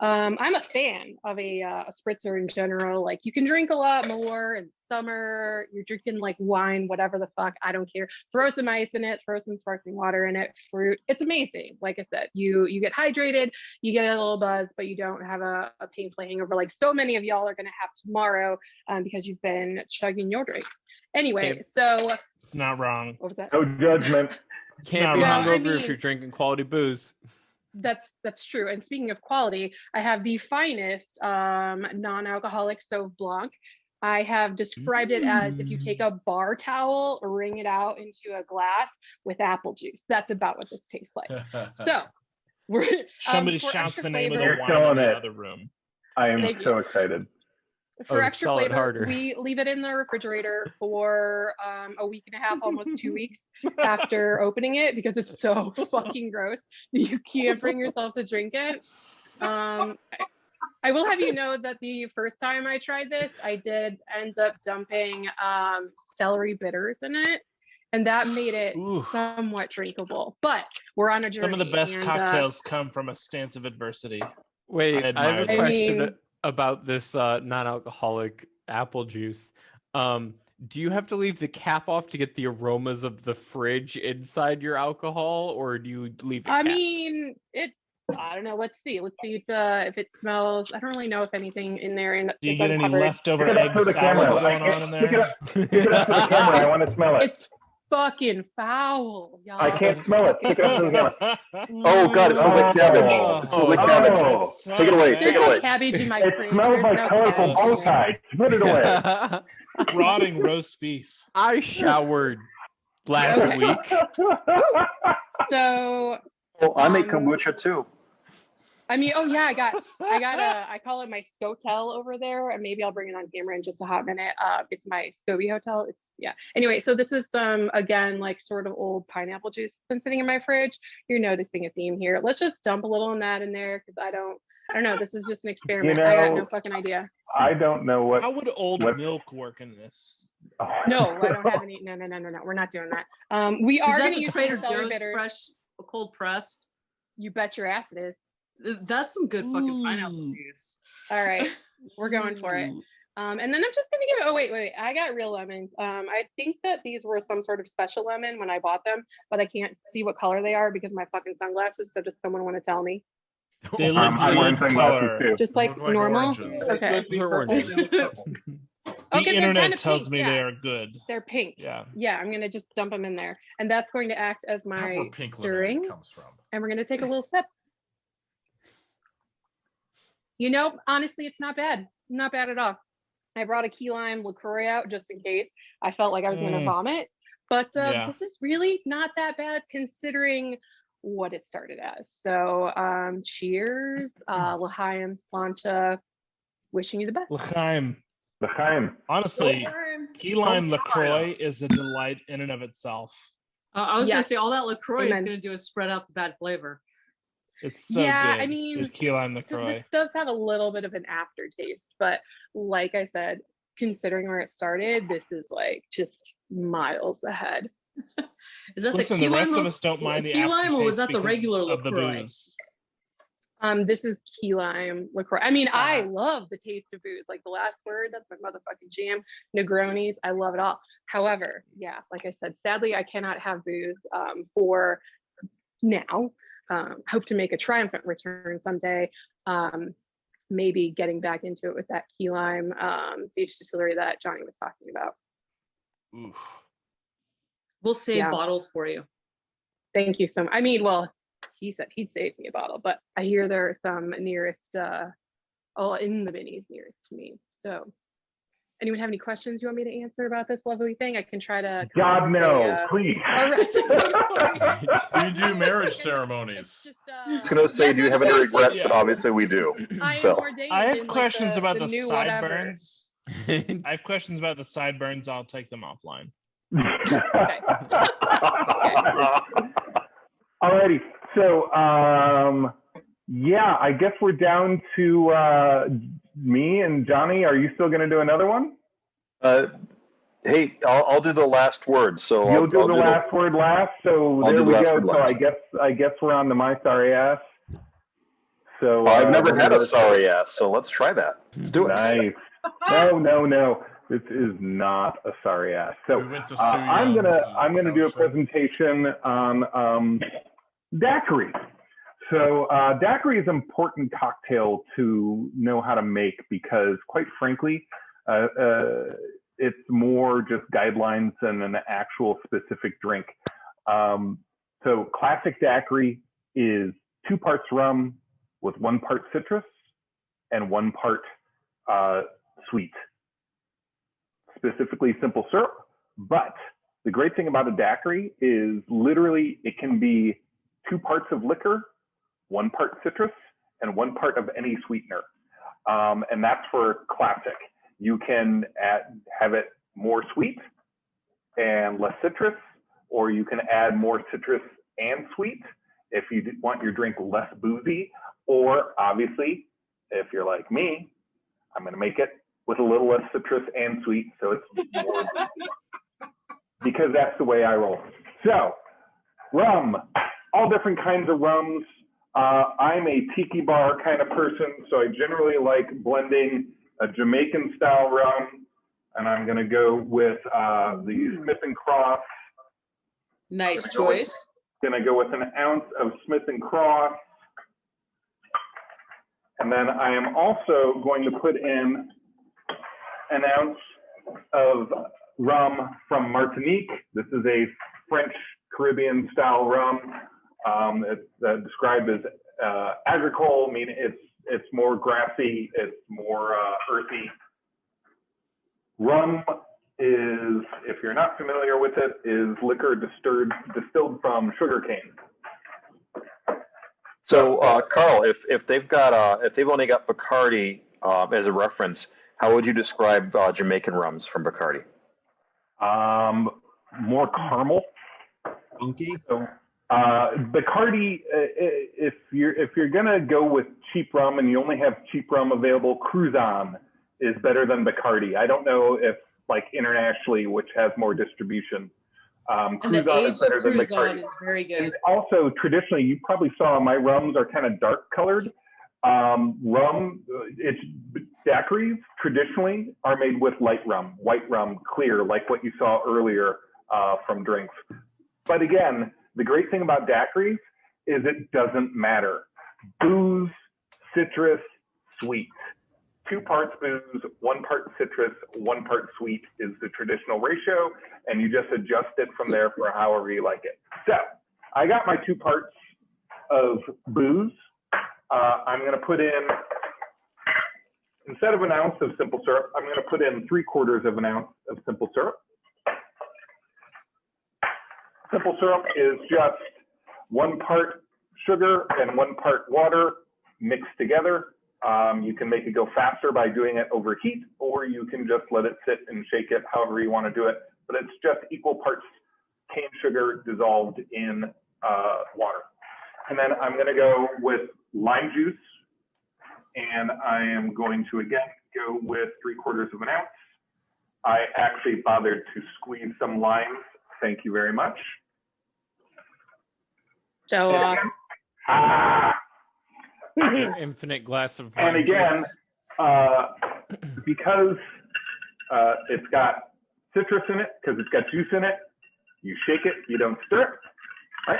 S11: Um, I'm a fan of a, uh, a spritzer in general. Like you can drink a lot more in summer. You're drinking like wine, whatever the fuck. I don't care. Throw some ice in it. Throw some sparkling water in it. Fruit. It's amazing. Like I said, you you get hydrated. You get a little buzz, but you don't have a, a painful hangover like so many of y'all are gonna have tomorrow um, because you've been chugging your drinks. Anyway,
S4: Hey.
S11: so
S7: It's not wrong.
S11: what was that?
S1: No judgment.
S4: Can't be
S7: No,
S11: I
S4: hungover if you're drinking quality booze.
S11: That's that's true. And speaking of quality, I have the finest um, non-alcoholic Sauv Blanc. I have described it as if you take a bar towel, wring it out into a glass with apple juice. That's about what this tastes like. So we're
S7: Somebody
S11: um,
S7: shouts
S11: extra
S7: the name of the wine in the other room.
S1: I am
S11: Thank
S1: so
S11: you.
S1: excited.
S11: For
S4: Oh,
S11: extra flavor,
S4: harder.
S11: we leave it in the refrigerator for um, a week and a half, almost two weeks after opening it because it's so fucking gross that you can't bring yourself to drink it. Um, I, I will have you know that the first time I tried this, I did end up dumping um, celery bitters in it, and that made it
S7: Ooh.
S11: somewhat drinkable. But we're on a journey.
S7: Some of the best
S11: and, uh,
S7: cocktails come from a stance of adversity.
S4: Wait,
S7: I
S4: I, have a
S7: that.
S11: I
S4: question
S11: mean-
S4: about this uh, non-alcoholic apple juice. Um, do you have to leave the cap off to get the aromas of the fridge inside your alcohol, or do you leave it?
S11: I
S4: capped?
S11: mean, it. I don't know. Let's see. Let's see if uh, if it smells. I don't really know if anything in there and
S7: Do you
S11: is
S7: get any leftover
S1: Pick it up
S7: egg
S1: for
S7: salad going on in
S1: Pick it
S7: there?
S1: up. Pick it up for the camera. I want to smell it.
S11: It's fucking foul, y'all.
S1: I can't smell it. Pick it up for the camera.
S3: Oh god, it smells like cabbage. It smells like
S1: Oh.
S3: cabbage. Take it away.
S11: There's
S3: Take it
S11: no
S3: away.
S11: cabbage in my
S1: It
S11: fridge.
S1: smells
S11: There's
S1: like
S11: no
S1: colorful
S11: cabbage.
S1: bow ties. Put it away.
S7: Rotting roast beef.
S4: I showered last
S11: Okay.
S4: week.
S11: So
S3: Oh, I make
S11: Um,
S3: kombucha too.
S11: I mean, oh yeah, I got, I got a, I call it my Scotel over there, and maybe I'll bring it on camera in just a hot minute. Uh, it's my SCOBY Hotel. It's yeah. Anyway, so this is some again like sort of old pineapple juice that's been sitting in my fridge. You're noticing a theme here. Let's just dump a little of that in there because I don't, I don't know. This is just an experiment. I got no fucking idea.
S1: I don't know what.
S7: How would old
S1: what-
S7: milk work in this?
S1: oh.
S11: No, I don't have any. No, no, no, no, no. We're not doing that. Um, we
S2: Is
S11: are going to use
S2: Trader Joe's
S11: bitters.
S2: fresh cold pressed?
S11: You bet your ass it is.
S2: Th- That's some good fucking pineapple juice.
S11: All right, we're going for it. Um, and then I'm just gonna give it. Oh wait, wait, wait. I got real lemons. Um, I think that these were some sort of special lemon when I bought them, but I can't see what color they are because my fucking sunglasses. So does someone want to tell me?
S7: They look
S1: Um, I'm wearing sunglasses
S7: color.
S1: too.
S11: Just like
S6: like
S11: normal.
S6: oranges.
S11: Okay.
S4: Those are.
S7: The
S11: Okay,
S7: internet
S11: kinda
S7: tells
S11: pink,
S7: me
S11: yeah.
S7: they are good.
S11: They're pink.
S7: Yeah.
S11: Yeah, I'm gonna just dump them in there, and that's going to act as my stirring.
S6: comes from.
S11: and we're gonna take a little sip. You know, honestly, it's not bad. Not bad at all. I brought a key lime LaCroix out just in case. I felt like I was gonna
S7: Mm.
S11: vomit. But uh,
S7: Yeah.
S11: this is really not that bad considering what it started as. So um cheers, uh L'chaim, Slàinte, wishing you the best.
S7: L'chaim.
S1: L'chaim.
S7: Honestly, key lime
S6: Don't
S7: LaCroix is a delight in and of itself.
S2: Uh, I was gonna say all that Lacroix is gonna do is spread out the bad flavor.
S7: It's so
S11: Yeah,
S7: good.
S11: I mean,
S7: with key lime LaCroix.
S11: This does have a little bit of an aftertaste, but like I said, considering where it started, this is like just miles ahead.
S2: Is that
S7: Listen,
S2: the key
S7: the rest
S2: lime
S7: of us don't mind the
S2: key lime, or was
S7: aftertaste
S2: that the
S7: because
S2: regular
S7: of the booze.
S11: Um, this is key lime LaCroix. I mean, I
S2: Uh-huh.
S11: love the taste of booze. Like the last word, that's my motherfucking jam. Negronis, I love it all. However, yeah, like I said, sadly, I cannot have booze um, for now. Um, hope to make a triumphant return someday. Um, maybe getting back into it with that key lime um, beach distillery that Johnny was talking about.
S7: Oof.
S2: We'll save
S11: Yeah.
S2: bottles for you.
S11: Thank you so much. I mean, well, he said he'd save me a bottle, but I hear there are some nearest, uh, oh, in the minis nearest to me. So, anyone have any questions you want me to answer about this lovely thing? I can try to.
S1: God no,
S11: a, uh,
S1: please.
S11: a recipe for you.
S6: Do you do marriage
S11: It's
S6: ceremonies?
S11: just,
S3: I was
S11: uh,
S3: gonna say, do you have any regrets?
S7: Yeah.
S3: But obviously we do.
S11: I
S3: So
S7: I
S11: in,
S7: have
S11: like,
S7: questions
S11: the,
S7: about
S11: the,
S7: the, sideburns. I have questions about the sideburns. I'll take them offline. Okay.
S1: Alrighty, so um, yeah, I guess we're down to uh, me and Johnny. Are you still going to do another one?
S3: Uh, hey, I'll, I'll do the last word. So
S1: You'll
S3: I'll,
S1: do
S3: I'll
S1: the last word last. So
S3: I'll
S1: there
S3: do the
S1: we go.
S3: word
S1: So I guess I guess we're on the my sorry ass. So
S3: I've
S1: uh,
S3: never had a sorry ass, so let's try that. Let's do it.
S1: Nice. No, no, no. This is not a sorry ass. So
S6: we
S1: uh, I'm gonna
S6: uh,
S1: I'm gonna do a presentation on um, daiquiri. So uh, daiquiri is an important cocktail to know how to make because, quite frankly, uh, uh, it's more just guidelines than an actual specific drink. Um, so classic daiquiri is two parts rum with one part citrus and one part uh, sweet specifically simple syrup. But the great thing about a daiquiri is literally it can be two parts of liquor, one part citrus, and one part of any sweetener. Um, and that's for classic. You can add, have it more sweet and less citrus, or you can add more citrus and sweet if you want your drink less boozy. Or obviously, if you're like me, I'm going to make it with a little less citrus and sweet, so it's more because that's the way I roll. So, rum, all different kinds of rums. Uh, I'm a tiki bar kind of person, so I generally like blending a Jamaican style rum, and I'm going to go with uh, the Smith and Cross.
S2: Nice
S1: Gonna go
S2: choice.
S1: Going to go with an ounce of Smith and Cross. And then I am also going to put in an ounce of rum from Martinique. This is a French Caribbean style rum. Um, it's uh, described as uh, agricole, meaning it's it's more grassy, it's more uh, earthy. Rum is, if you're not familiar with it, is liquor distilled distilled from sugarcane.
S3: So, uh, Carl, if, if they've got, uh, if they've only got Bacardi, uh, as a reference, how would you describe, uh, Jamaican rums from Bacardi?
S1: Um, more caramel.
S9: Funky.
S1: So, uh, Bacardi, uh, if you're if you're gonna go with cheap rum and you only have cheap rum available, Cruzan is better than Bacardi. I don't know if like internationally, which has more distribution. Um,
S2: And the
S1: Cruzan
S2: aged
S1: is better than Bacardi.
S2: is very good.
S1: And also, traditionally, you probably saw my rums are kind of dark colored. Um, rum, uh, it's daiquiris traditionally are made with light rum, white rum, clear, like what you saw earlier uh, from drinks. But again, the great thing about daiquiris is it doesn't matter. Booze, citrus, sweet. Two parts booze, one part citrus, one part sweet is the traditional ratio, and you just adjust it from there for however you like it. So I got my two parts of booze. Uh, I'm going to put in, instead of an ounce of simple syrup, I'm going to put in three quarters of an ounce of simple syrup. Simple syrup is just one part sugar and one part water mixed together. Um, you can make it go faster by doing it over heat, or you can just let it sit and shake it however you want to do it. But it's just equal parts cane sugar dissolved in uh, water. And then I'm going to go with lime juice, and I am going to again go with three quarters of an ounce. I actually bothered to squeeze some limes. Thank you very much.
S11: Show off.
S1: Ah,
S4: Your infinite glass of
S1: and again,
S4: juice.
S1: uh, because uh, it's got citrus in it, because it's got juice in it, you shake it, you don't stir it. Right?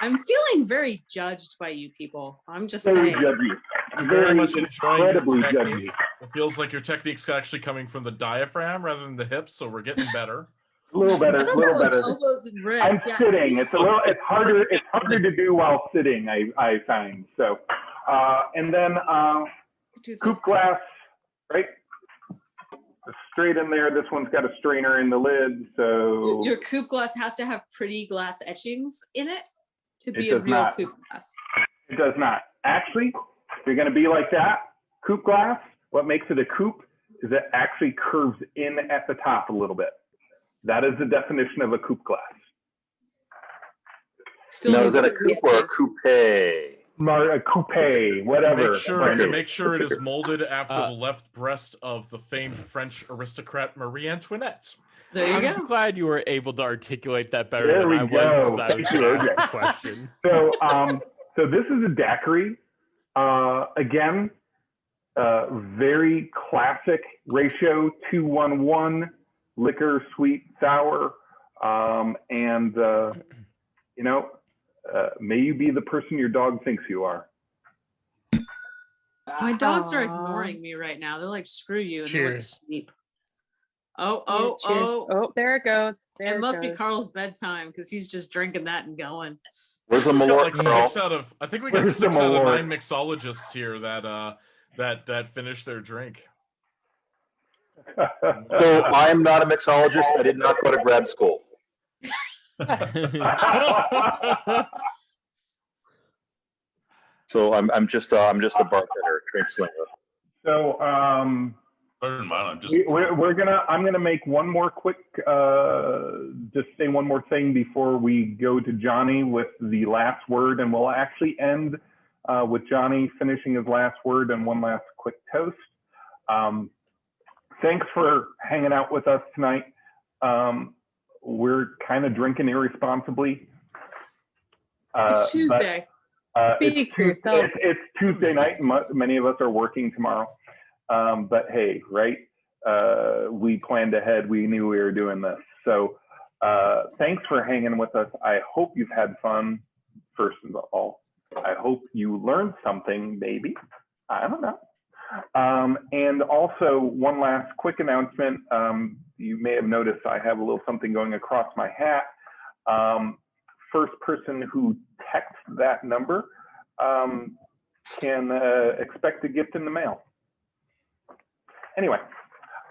S2: I'm feeling very judged by you people. I'm just
S1: Very
S2: saying.
S1: judgy.
S6: I'm very
S1: Very
S6: much enjoying
S1: incredibly
S6: technique.
S1: judgy.
S6: It feels like your technique's actually coming from the diaphragm rather than the hips, so we're getting better.
S1: A little better, a little better.
S2: elbows and
S1: I'm
S2: yeah.
S1: sitting. It's a little. It's harder. It's harder to do while sitting. I I find so. Uh, and then uh, coupe glass, right? Straight in there. This one's got a strainer in the lid, so
S2: Your coupe glass has to have pretty glass etchings in it to be a real
S1: not.
S2: coupe glass.
S1: it does not. Actually, if you're going to be like that, coupe glass. What makes it a coupe is it actually curves in at the top a little bit. That is the definition of a coupe glass.
S2: Still
S3: Now, is that a coupe or a coupe?
S1: Mar- a coupe, whatever.
S6: Make sure,
S1: Brandy.
S6: make sure it is molded after
S4: Uh,
S6: the left breast of the famed French aristocrat Marie Antoinette.
S2: There you
S4: I'm
S2: go.
S4: glad you were able to articulate that better
S1: There
S4: than
S1: we
S4: I was
S1: go.
S4: because I was
S1: Thank you,
S4: going
S1: OJ.
S4: question.
S1: So, um, so this is a daiquiri. Uh, again, uh, very classic ratio: two one one, liquor, sweet, sour, um, and uh, you know, uh, may you be the person your dog thinks you are.
S2: My dogs are ignoring me right now. They're like, screw you, and they went to
S7: Cheers.
S2: sleep. Oh, oh,
S11: Cheers.
S2: oh.
S11: Oh, there it goes. There
S2: It must be. Carl's bedtime because he's just drinking that and going.
S3: Where's the
S6: We got
S3: Malort,
S6: like
S3: Carl?
S6: six out of I think we got
S1: Where's
S6: six out of nine mixologists here that uh that that finished their drink.
S3: So I am not a mixologist. I did not go to grad school. So I'm, I'm just, uh, I'm just a bartender, drink slinger.
S1: so, um,
S5: Better than mine. I'm just.
S1: we, we're, we're gonna. I'm gonna make one more quick. Uh, just say one more thing before we go to Johnny with the last word, and we'll actually end uh, with Johnny finishing his last word and one last quick toast. Um, thanks for hanging out with us tonight. Um, we're kind of drinking irresponsibly. Uh,
S2: It's
S1: but,
S2: Tuesday.
S1: uh,
S11: Speak
S1: it's,
S11: for yourself.
S1: it's, it's Tuesday night, and many of us are working tomorrow. Um, but hey, right? Uh, we planned ahead. We knew we were doing this. So uh, thanks for hanging with us. I hope you've had fun. First of all, I hope you learned something. Maybe I don't know. Um, and also, one last quick announcement. Um, you may have noticed I have a little something going across my hat. Um, first person who texts that number um, can uh, expect a gift in the mail. Anyway,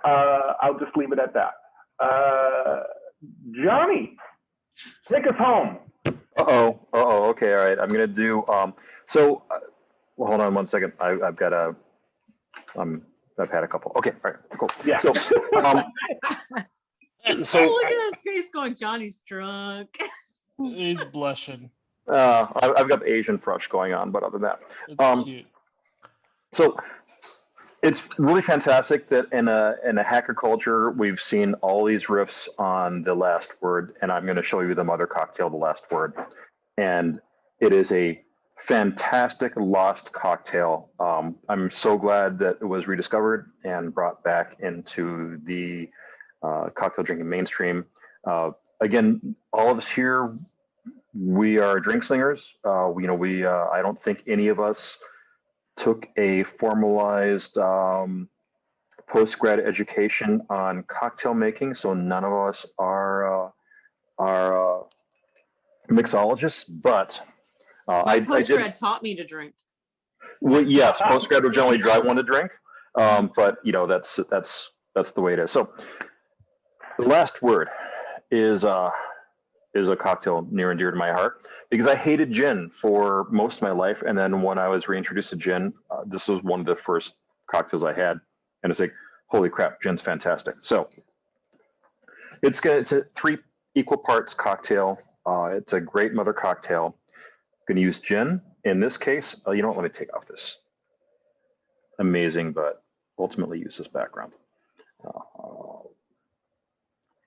S1: uh, I'll just leave it at that. Uh, Johnny, take us home.
S3: Uh-oh, uh-oh, okay, all right, I'm gonna do, um, so, uh, well, hold on one second, I, I've got a, um, I've had a couple, okay, all right, cool.
S1: Yeah.
S3: So, um, so,
S2: oh, look at his face going, Johnny's drunk.
S7: He's blushing.
S3: uh, I, I've got the Asian flush going on, but other than that,
S7: It's
S3: Um,
S7: cute.
S3: So it's really fantastic that in a in a hacker culture we've seen all these riffs on the last word, and I'm going to show you the mother cocktail, the last word, and it is a fantastic lost cocktail. Um, I'm so glad that it was rediscovered and brought back into the uh, cocktail drinking mainstream. Uh, again, all of us here, we are drink slingers. Uh, you know, we uh, I don't think any of us took a formalized um, post grad education on cocktail making, so none of us are uh, are uh, mixologists. But uh,
S2: My
S3: I, I
S2: post
S3: did.
S2: grad taught me to drink.
S3: Well, yes, post grad would generally drive one to drink, um, but you know that's that's that's the way it is. So the last word is uh, is a cocktail near and dear to my heart because I hated gin for most of my life, and then when I was reintroduced to gin, uh, this was one of the first cocktails I had, and it's like, holy crap, gin's fantastic. So it's gonna it's a three equal parts cocktail. Uh, it's a great mother cocktail. Going to use gin in this case. Uh, you know what? Let me take off this amazing, but ultimately useless background. Uh,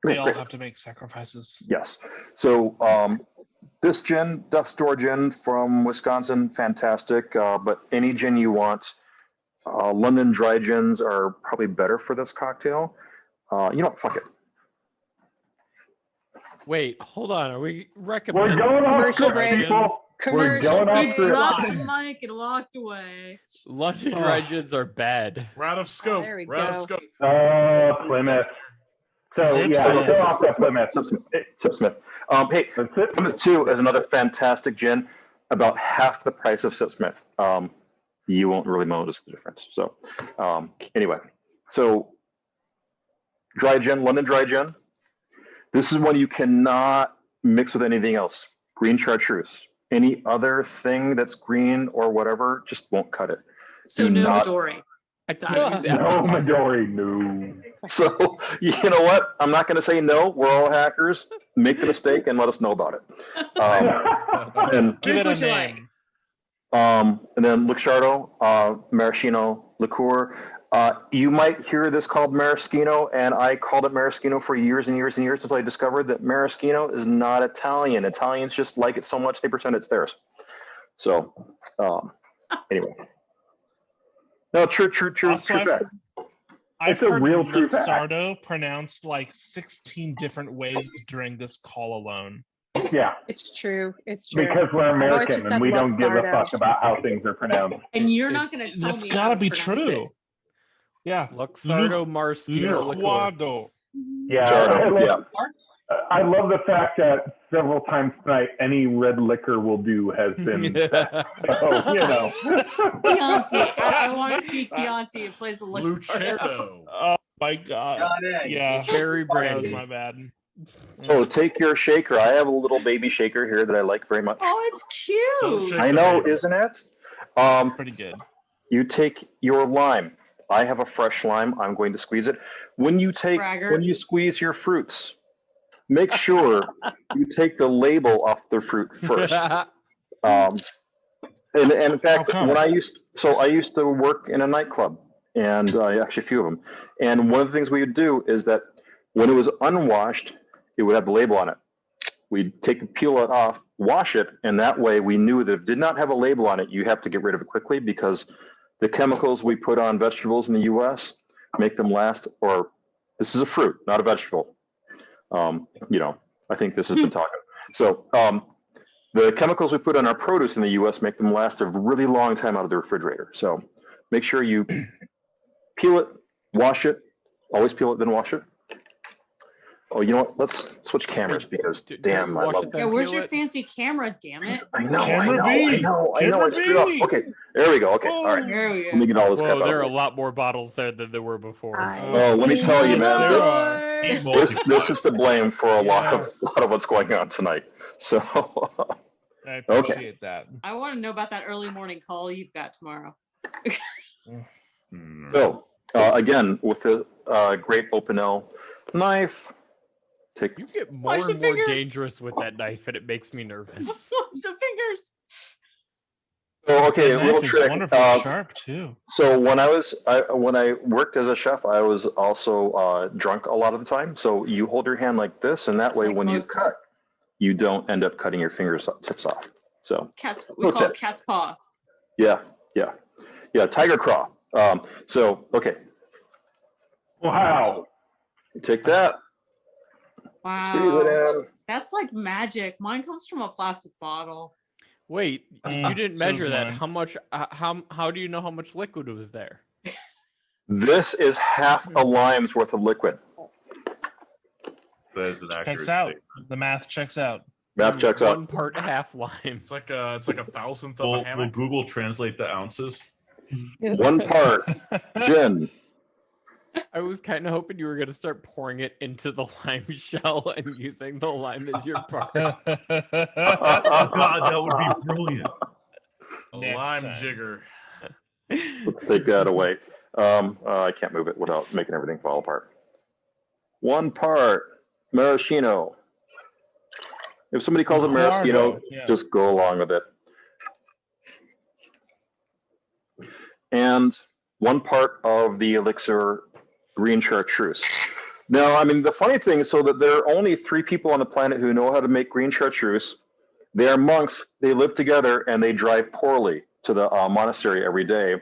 S7: We all
S3: great.
S7: have to make sacrifices.
S3: Yes. So um, this gin, Death's Door gin from Wisconsin, fantastic. Uh, but any gin you want, uh, London dry gins are probably better for this cocktail. Uh, you know, what? fuck it.
S4: Wait, hold on. Are we recommending We're
S1: going off
S11: Commercial
S1: script,
S11: break.
S1: people. We're going off
S2: He dropped the mic and walked away.
S4: London dry gins are bad?
S6: We're out of scope.
S11: there we
S6: of
S11: go.
S6: scope.
S1: Oh, Plymouth. So
S7: Sip
S1: yeah,
S7: Smith.
S1: go off that Plymouth.
S3: Sipsmith. Sip Smith. Um, hey, Plymouth 2 is another fantastic gin, about half the price of Sipsmith. Um, you won't really notice the difference. So, um, anyway, so dry gin, London dry gin. This is one you cannot mix with anything else. Green chartreuse. Any other thing that's green or whatever just won't cut it.
S2: So
S3: Do
S2: no
S3: not-
S2: Midori.
S4: I can't
S1: No,
S4: apple.
S1: Midori, no.
S3: So, you know what? I'm not going to say no. We're all hackers. Make the mistake and let us know about it. Um, and
S7: Give it a
S2: what like.
S7: name.
S3: Um, and then Luxardo, uh, maraschino liqueur. Uh, you might hear this called maraschino, and I called it maraschino for years and years and years until I discovered that maraschino is not Italian. Italians just like it so much they pretend it's theirs. So, um, anyway. No, true, true, true,
S7: Also,
S3: true
S7: I've-
S3: fact.
S7: I've
S1: It's a
S7: heard
S1: real true fact.
S7: Luxardo pronounced like 16 different ways during this call alone.
S1: Yeah,
S11: It's true. It's true.
S1: because we're American and we don't give a fuck about how things are pronounced.
S2: And you're not going to tell
S7: That's
S2: me.
S7: gotta
S2: how to
S7: be true.
S2: it.
S7: Yeah.
S4: Luxardo Maraschino liqueur.
S7: Liquado.
S1: Yeah, I
S3: Jardo,
S1: love,
S3: yeah.
S1: I love the fact that several times tonight, any red liquor will do has been. said. so, you know.
S2: Chianti. I, I want to see Chianti. It plays the Luxardo.
S6: Lucerno.
S7: Oh my god.
S12: God.
S7: Yeah.
S4: Cherry
S7: That was
S4: brandy.
S7: my bad.
S3: Oh, take your shaker. I have a little baby shaker here that I like very much.
S2: Oh, it's cute.
S3: I know, isn't it? Um,
S7: Pretty good.
S3: You take your lime. I have a fresh lime. I'm going to squeeze it. When you take
S2: Braggart.
S3: when you squeeze your fruits, make sure you take the label off the fruit first. Um, and, and in fact,
S7: come?
S3: when I used so I used to work in a nightclub, and uh, actually a few of them. And one of the things we would do is that when it was unwashed, it would have the label on it. We'd take the peel it off, wash it, and that way we knew that if it did not have a label on it, you have to get rid of it quickly because the chemicals we put on vegetables in the U.S. make them last. Or this is a fruit, not a vegetable. Um, you know, I think this has been talking. So um, the chemicals we put on our produce in the U.S. make them last a really long time out of the refrigerator. So make sure you peel it, wash it, always peel it, then wash it. Oh, you know what? Let's switch cameras because
S4: Do- do
S3: damn,
S4: you
S3: I love.
S4: it
S2: Yeah, where's your
S4: it?
S2: fancy camera? Damn it.
S3: I know, I know, I
S7: B.
S3: know, I know. I screwed up. Okay, there we go. Okay, all right.
S2: There we
S3: Let me get all this crap
S4: Whoa,
S3: out.
S4: there are a
S3: of the way.
S4: lot more bottles there than there were before.
S11: I
S3: Oh, let me tell you, man. This, this, this is to blame for a lot of a lot of what's going on tonight. So,
S7: I
S3: Okay.
S7: appreciate that.
S2: I want to know about that early morning call you've got tomorrow.
S3: So uh, again, with the uh, great Opinel knife, take
S4: You get more
S2: Watch
S4: and more
S2: fingers.
S4: dangerous with that knife, and it makes me nervous.
S2: the fingers.
S3: Oh, okay, a little trick.
S7: wonderfully
S3: Uh,
S7: sharp too.
S3: So when I was I, when I worked as a chef, I was also uh, drunk a lot of the time. So you hold your hand like this, and that way,
S2: Like
S3: when you cut, you don't end up cutting your fingers tips off. So
S2: Cat's we
S3: Pro
S2: call it cat's paw.
S3: yeah, yeah, yeah. Tiger claw. Um, so okay,
S1: Wow.
S3: you take that, squeeze it
S2: Wow. That's like magic. Mine comes from a plastic bottle.
S4: Wait, you
S7: Mm,
S4: didn't
S7: so
S4: measure that.
S7: mine.
S4: How much? Uh, how how do you know how much liquid was there?
S3: This is half a lime's worth of liquid.
S5: That is an accurate
S7: Checks out.
S5: statement.
S7: The math checks out.
S3: Math checks out.
S4: One part half lime.
S6: It's like a it's like a thousandth of
S5: Will,
S6: a
S5: will. Google translate the ounces?
S3: One part gin.
S4: I was kind of hoping you were gonna start pouring it into the lime shell and using the lime as your part.
S5: God, that would be brilliant.
S6: A
S7: Next
S6: lime
S7: time.
S6: jigger.
S3: Let's take that away. Um, uh, I can't move it without making everything fall apart. One part maraschino. If somebody calls it maraschino,
S7: yeah.
S3: just go along with it. And one part of the elixir green chartreuse. Now, I mean, the funny thing is, so that there are only three people on the planet who know how to make green chartreuse. They are monks. They live together and they drive poorly to the uh, monastery every day.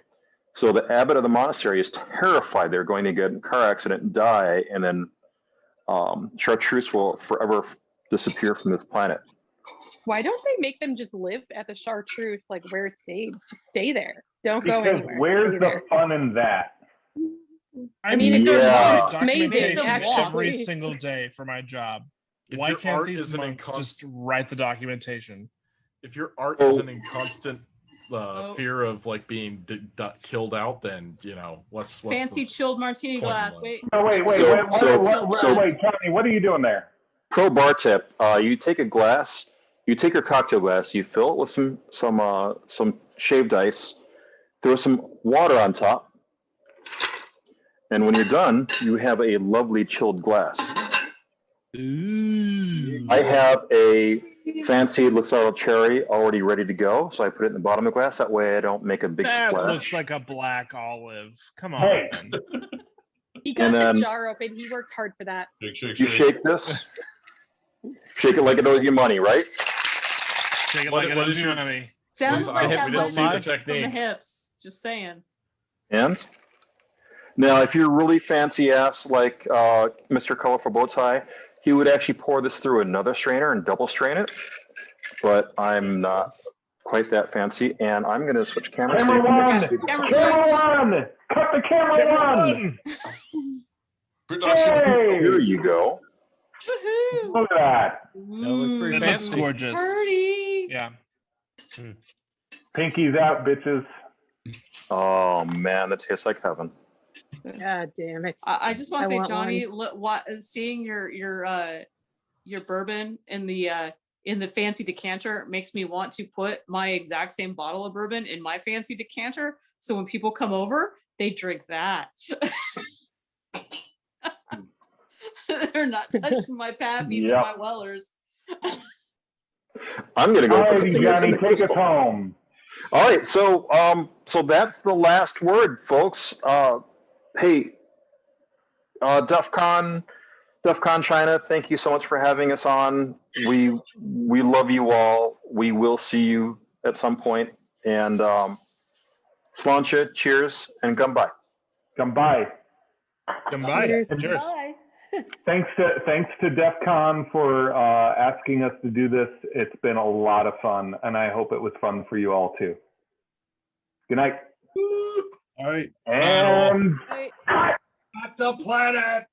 S3: So the abbot of the monastery is terrified they're going to get in a car accident and die, and then um, chartreuse will forever disappear from this planet.
S11: Why don't they make them just live at the chartreuse, like where it's made? Just stay there. Don't go
S1: Because
S11: anywhere.
S1: where's the
S11: there.
S1: fun in that?
S7: I
S11: mean,
S7: mean,
S11: if
S3: there's Yeah.
S7: documentation
S2: Maybe.
S7: every
S2: Maybe.
S7: single day for my job.
S6: If
S7: Why
S6: your
S7: can't
S6: art
S7: these
S6: isn't
S7: monks just write the documentation?
S6: if your art
S3: Oh.
S6: isn't in constant uh,
S2: Oh.
S6: fear of like being d- d- killed out, then you know what's what's
S2: Fancy
S6: the-
S2: chilled martini glass.
S6: life?
S2: Wait.
S1: No, wait, wait,
S3: So-
S1: wait, wait,
S3: so-
S1: wait, wait,
S3: so-
S1: wait, Johnny, what are you doing there?
S3: Pro bar tip: uh, you take a glass, you take your cocktail glass, you fill it with some some uh, some shaved ice, throw some water on top, and when you're done, you have a lovely chilled glass.
S7: Ooh.
S3: I have a fancy Luxardo cherry already ready to go, so I put it in the bottom of the glass. That way, I don't make a big
S7: that
S3: splash.
S7: looks like a black olive. Come on.
S1: Hey.
S11: He got
S3: And
S11: the
S3: then-
S11: jar open. He worked hard for that.
S5: Shake, shake,
S3: You shake this, shake it like it owes you money, right?
S7: Shake it
S6: What-
S7: like it owes you
S6: your-
S7: money.
S2: Sounds like
S6: hope
S2: that
S6: we didn't see the
S2: from the hips. Just saying.
S3: And now, if you're really fancy ass like uh, Mr. Colorful Bowtie, he would actually pour this through another strainer and double strain it. But I'm not quite that fancy, and I'm going to switch cameras. so
S1: Camera
S3: you
S1: one!
S2: Camera
S1: Camera one! Cut the camera one!
S5: Production.
S1: Hey!
S3: Here you go.
S1: Look at that.
S4: That looks pretty
S7: It looks
S4: fancy.
S7: gorgeous.
S2: Party.
S7: Yeah.
S1: Pinkies out, bitches.
S3: Oh man, that tastes like heaven.
S11: God damn it.
S2: I, I just want
S11: I
S2: to say,
S11: want
S2: Johnny, look, what, seeing your your uh your bourbon in the uh in the fancy decanter makes me want to put my exact same bottle of bourbon in my fancy decanter. So when people come over, they drink that. They're not touching my pappies
S1: Yep.
S2: or my wellers.
S3: I'm going to go for the
S1: Alrighty,
S3: thing that's in
S1: Johnny,
S3: the
S1: take us home.
S3: All right, so um, so that's the last word, folks. Uh, hey, uh, DEF CON, DEF CON China, thank you so much for having us on. We we love you all. We will see you at some point. And um, Slàinte, cheers and
S1: come by.
S7: Come by.
S11: Cheers.
S7: Cheers.
S2: Bye.
S1: Thanks to thanks to DEF CON for uh, asking us to do this. It's been a lot of fun, and I hope it was fun for you all too. Good night.
S9: All right.
S1: And
S2: Bye.
S6: Back the planet.